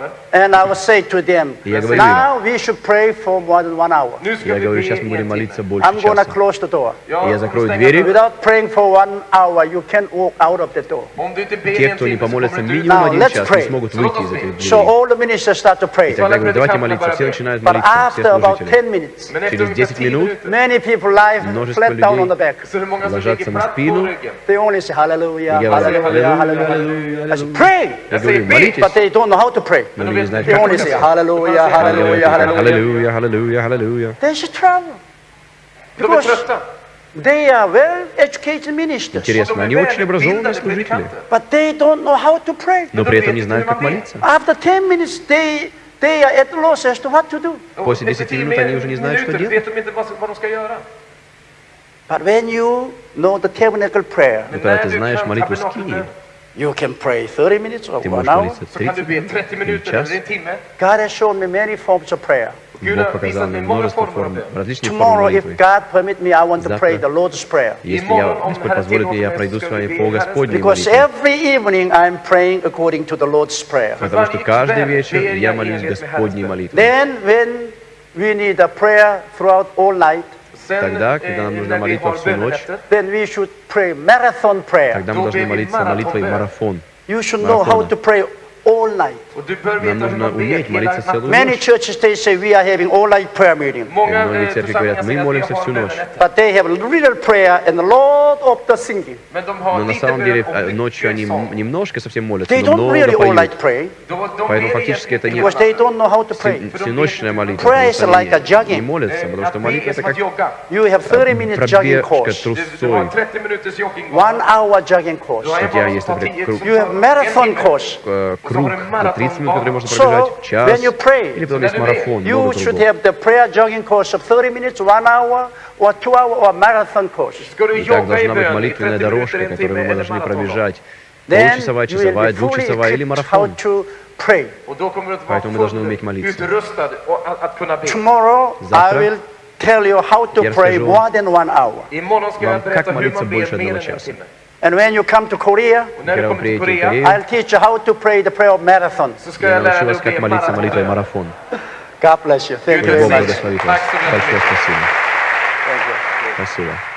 Speaker 3: predikanter från hela världen kommer. kommer.
Speaker 1: And I will say to them,
Speaker 2: И я говорю
Speaker 1: now we should pray for more than one hour.
Speaker 3: Nu ska
Speaker 2: Я
Speaker 3: vi
Speaker 2: говорю,
Speaker 3: be
Speaker 2: сейчас мы
Speaker 3: i
Speaker 2: будем
Speaker 3: en
Speaker 2: молиться
Speaker 3: timme.
Speaker 2: больше
Speaker 1: I'm gonna
Speaker 2: часа.
Speaker 1: close the door.
Speaker 3: Ja,
Speaker 2: Я
Speaker 3: kommer
Speaker 2: закрою
Speaker 3: stänga
Speaker 2: двери.
Speaker 3: dörren.
Speaker 1: Without praying for one hour, you can't walk out of the door.
Speaker 3: Om du inte ber i
Speaker 2: Те,
Speaker 3: en
Speaker 2: кто не
Speaker 3: timme så
Speaker 2: помолятся
Speaker 3: kommer du inte ut.
Speaker 2: минимум
Speaker 1: Now,
Speaker 2: один
Speaker 1: let's
Speaker 2: час,
Speaker 1: pray.
Speaker 2: не смогут выйти из этих
Speaker 1: So
Speaker 2: дверей.
Speaker 1: all the ministers start to pray.
Speaker 2: И тогда говорю, давайте молиться. Все начинают
Speaker 1: But
Speaker 2: молиться,
Speaker 1: after
Speaker 2: все
Speaker 1: about
Speaker 2: служители.
Speaker 1: 10 minutes,
Speaker 3: Men efter
Speaker 2: Через
Speaker 3: ungefär
Speaker 2: 10
Speaker 3: 10
Speaker 2: минут
Speaker 3: minuter
Speaker 1: many people lie
Speaker 2: Множество
Speaker 1: flat down on the
Speaker 2: людей
Speaker 1: back.
Speaker 3: så är det många som
Speaker 2: ложатся
Speaker 3: ligger
Speaker 2: на
Speaker 3: platt på
Speaker 2: спину.
Speaker 3: ryggen.
Speaker 1: They only say hallelujah,
Speaker 2: И говорят,
Speaker 1: hallelujah,
Speaker 2: «Аллилуйя,
Speaker 1: hallelujah. I say, pray.
Speaker 2: Я говорю, молитесь.
Speaker 1: But they don't know how to pray.
Speaker 2: Люди не
Speaker 1: They
Speaker 2: как
Speaker 1: only say
Speaker 2: молиться.
Speaker 1: hallelujah, hallelujah, hallelujah. They should travel.
Speaker 3: De är
Speaker 1: Because they are well educated ministers.
Speaker 2: Интересно, они очень образованные служители,
Speaker 1: But they don't know how to pray.
Speaker 2: но при этом не знают, как молиться.
Speaker 1: After 10 minutes, they, they are at loss as to what to do.
Speaker 2: После 10 минут они уже не знают, что делать.
Speaker 1: But when you know the tabernacle prayer,
Speaker 2: когда ты знаешь молитву Скинии,
Speaker 1: you can pray 30 minutes or
Speaker 2: ты
Speaker 1: one
Speaker 2: можешь
Speaker 1: hour.
Speaker 2: молиться
Speaker 3: så kan du
Speaker 2: 30
Speaker 3: be
Speaker 2: минут
Speaker 3: 30
Speaker 2: eller
Speaker 3: minuter
Speaker 2: час.
Speaker 3: eller en timme.
Speaker 1: God has shown me many forms of prayer.
Speaker 3: Gud
Speaker 2: Бог
Speaker 3: har
Speaker 2: показал
Speaker 3: visat
Speaker 2: мне
Speaker 3: mig många
Speaker 2: множество
Speaker 3: former av
Speaker 2: форм,
Speaker 3: bön.
Speaker 2: различных форм
Speaker 1: Tomorrow, if
Speaker 2: молитвы.
Speaker 1: God permit me, I want to pray
Speaker 2: Завтра,
Speaker 1: the Lord's Prayer.
Speaker 2: Если
Speaker 3: Иморgon,
Speaker 2: я,
Speaker 3: om
Speaker 2: Господь
Speaker 3: Herren
Speaker 2: позволит мне, я
Speaker 3: tillåter mig,
Speaker 2: пройду
Speaker 3: så
Speaker 2: с
Speaker 3: ska
Speaker 2: вами
Speaker 3: vi
Speaker 2: по
Speaker 3: be
Speaker 2: Господней
Speaker 1: Because
Speaker 2: молитве.
Speaker 1: every evening I'm praying according to the Lord's Prayer.
Speaker 2: Потому что каждый вечер
Speaker 3: ber
Speaker 2: я
Speaker 3: jag
Speaker 2: молюсь
Speaker 3: enligt med
Speaker 2: Господней
Speaker 3: Herrens bön.
Speaker 2: молитвой.
Speaker 1: Then, when we need a prayer throughout all night,
Speaker 3: Sen,
Speaker 2: Тогда,
Speaker 3: eh,
Speaker 2: когда нам нужна
Speaker 3: när vi
Speaker 2: молитва
Speaker 3: har
Speaker 2: всю ночь,
Speaker 3: bönenätter,
Speaker 1: then we should pray marathon prayer.
Speaker 2: Тогда мы
Speaker 3: Då
Speaker 2: должны
Speaker 3: ber vi
Speaker 2: молиться молитвой
Speaker 3: марафонбön.
Speaker 2: марафон.
Speaker 1: You should know how
Speaker 2: Марафона.
Speaker 1: to pray all night.
Speaker 3: och du bör
Speaker 2: Нам
Speaker 3: veta hur
Speaker 2: нужно
Speaker 3: man ber
Speaker 2: уметь
Speaker 3: hela
Speaker 2: молиться целую
Speaker 3: natten.
Speaker 1: Many
Speaker 2: ночь.
Speaker 1: churches they say we are having all night prayer meeting,
Speaker 3: Många
Speaker 2: Многие
Speaker 3: eh,
Speaker 2: церкви говорят,
Speaker 3: församlingar
Speaker 2: мы
Speaker 3: säger att vi
Speaker 2: молимся
Speaker 3: har
Speaker 2: всю ночь.
Speaker 3: bönenätter.
Speaker 1: but they have little prayer and a lot of the singing.
Speaker 3: Men de har
Speaker 2: Но на
Speaker 3: lite
Speaker 2: самом
Speaker 3: bön
Speaker 2: деле
Speaker 3: och
Speaker 2: э,
Speaker 3: mycket
Speaker 2: ночью они
Speaker 3: sång.
Speaker 2: м- немножко совсем молятся,
Speaker 1: They
Speaker 2: но
Speaker 1: don't really
Speaker 2: много
Speaker 1: all night
Speaker 2: поют.
Speaker 1: pray
Speaker 3: De- de
Speaker 2: Поэтому
Speaker 3: ber
Speaker 2: фактически это
Speaker 3: egentligen
Speaker 2: не-
Speaker 1: because they don't know how to pray.
Speaker 2: Всю- Всеночная молитва,
Speaker 1: Prayer is
Speaker 2: потому что
Speaker 1: like a
Speaker 2: они
Speaker 1: jogging.
Speaker 2: не молятся, потому что
Speaker 3: Att be
Speaker 2: молитва
Speaker 3: är
Speaker 2: это
Speaker 3: som att
Speaker 2: как
Speaker 3: jogga.
Speaker 1: You have 30 minute jogging
Speaker 2: пробежка
Speaker 1: course,
Speaker 3: Du, du har
Speaker 2: трусцой.
Speaker 3: 30 minuters jogging.
Speaker 1: one hour jogging course.
Speaker 3: Du har en
Speaker 2: Хотя
Speaker 3: bana
Speaker 2: есть,
Speaker 3: som tar
Speaker 2: например,
Speaker 3: 10
Speaker 2: круг. Э, круг на 30 минут, который можно
Speaker 1: So,
Speaker 2: пробежать, час.
Speaker 1: when you pray,
Speaker 2: Или потом есть марафон,
Speaker 1: You
Speaker 2: много
Speaker 1: should
Speaker 2: другого.
Speaker 1: have the prayer jogging course of 30 minutes, one hour, or two hour, or marathon course.
Speaker 3: Ska du
Speaker 2: И так должна быть молитвенная
Speaker 3: 30 minuter,
Speaker 2: дорожка, которую мы должны пробежать.
Speaker 1: Will
Speaker 2: часовая, двухчасовая или марафон. Поэтому мы должны уметь молиться. Завтра
Speaker 1: will tell you how to
Speaker 2: я
Speaker 1: pray
Speaker 2: расскажу
Speaker 1: more than one hour.
Speaker 3: Imorgon ska
Speaker 2: Вам как молиться больше одного часа.
Speaker 3: timme.
Speaker 1: And when you come to Korea,
Speaker 3: Och när du
Speaker 2: Когда вы
Speaker 3: kommer till
Speaker 2: приедете в
Speaker 3: Korea
Speaker 2: Корею,
Speaker 1: I'll teach you how to pray the prayer of marathon.
Speaker 3: så ska
Speaker 2: я
Speaker 3: jag lära
Speaker 2: научу
Speaker 3: dig
Speaker 2: вас,
Speaker 3: att
Speaker 2: как
Speaker 3: be
Speaker 2: молиться молитвой
Speaker 3: maraton.
Speaker 2: марафон.
Speaker 1: God bless you. Thank
Speaker 3: Gud
Speaker 1: you
Speaker 2: Пусть
Speaker 1: very
Speaker 2: Бог
Speaker 1: much.
Speaker 2: благословит вас.
Speaker 3: Так что
Speaker 2: Большое спасибо.
Speaker 1: Thank you.
Speaker 2: Спасибо.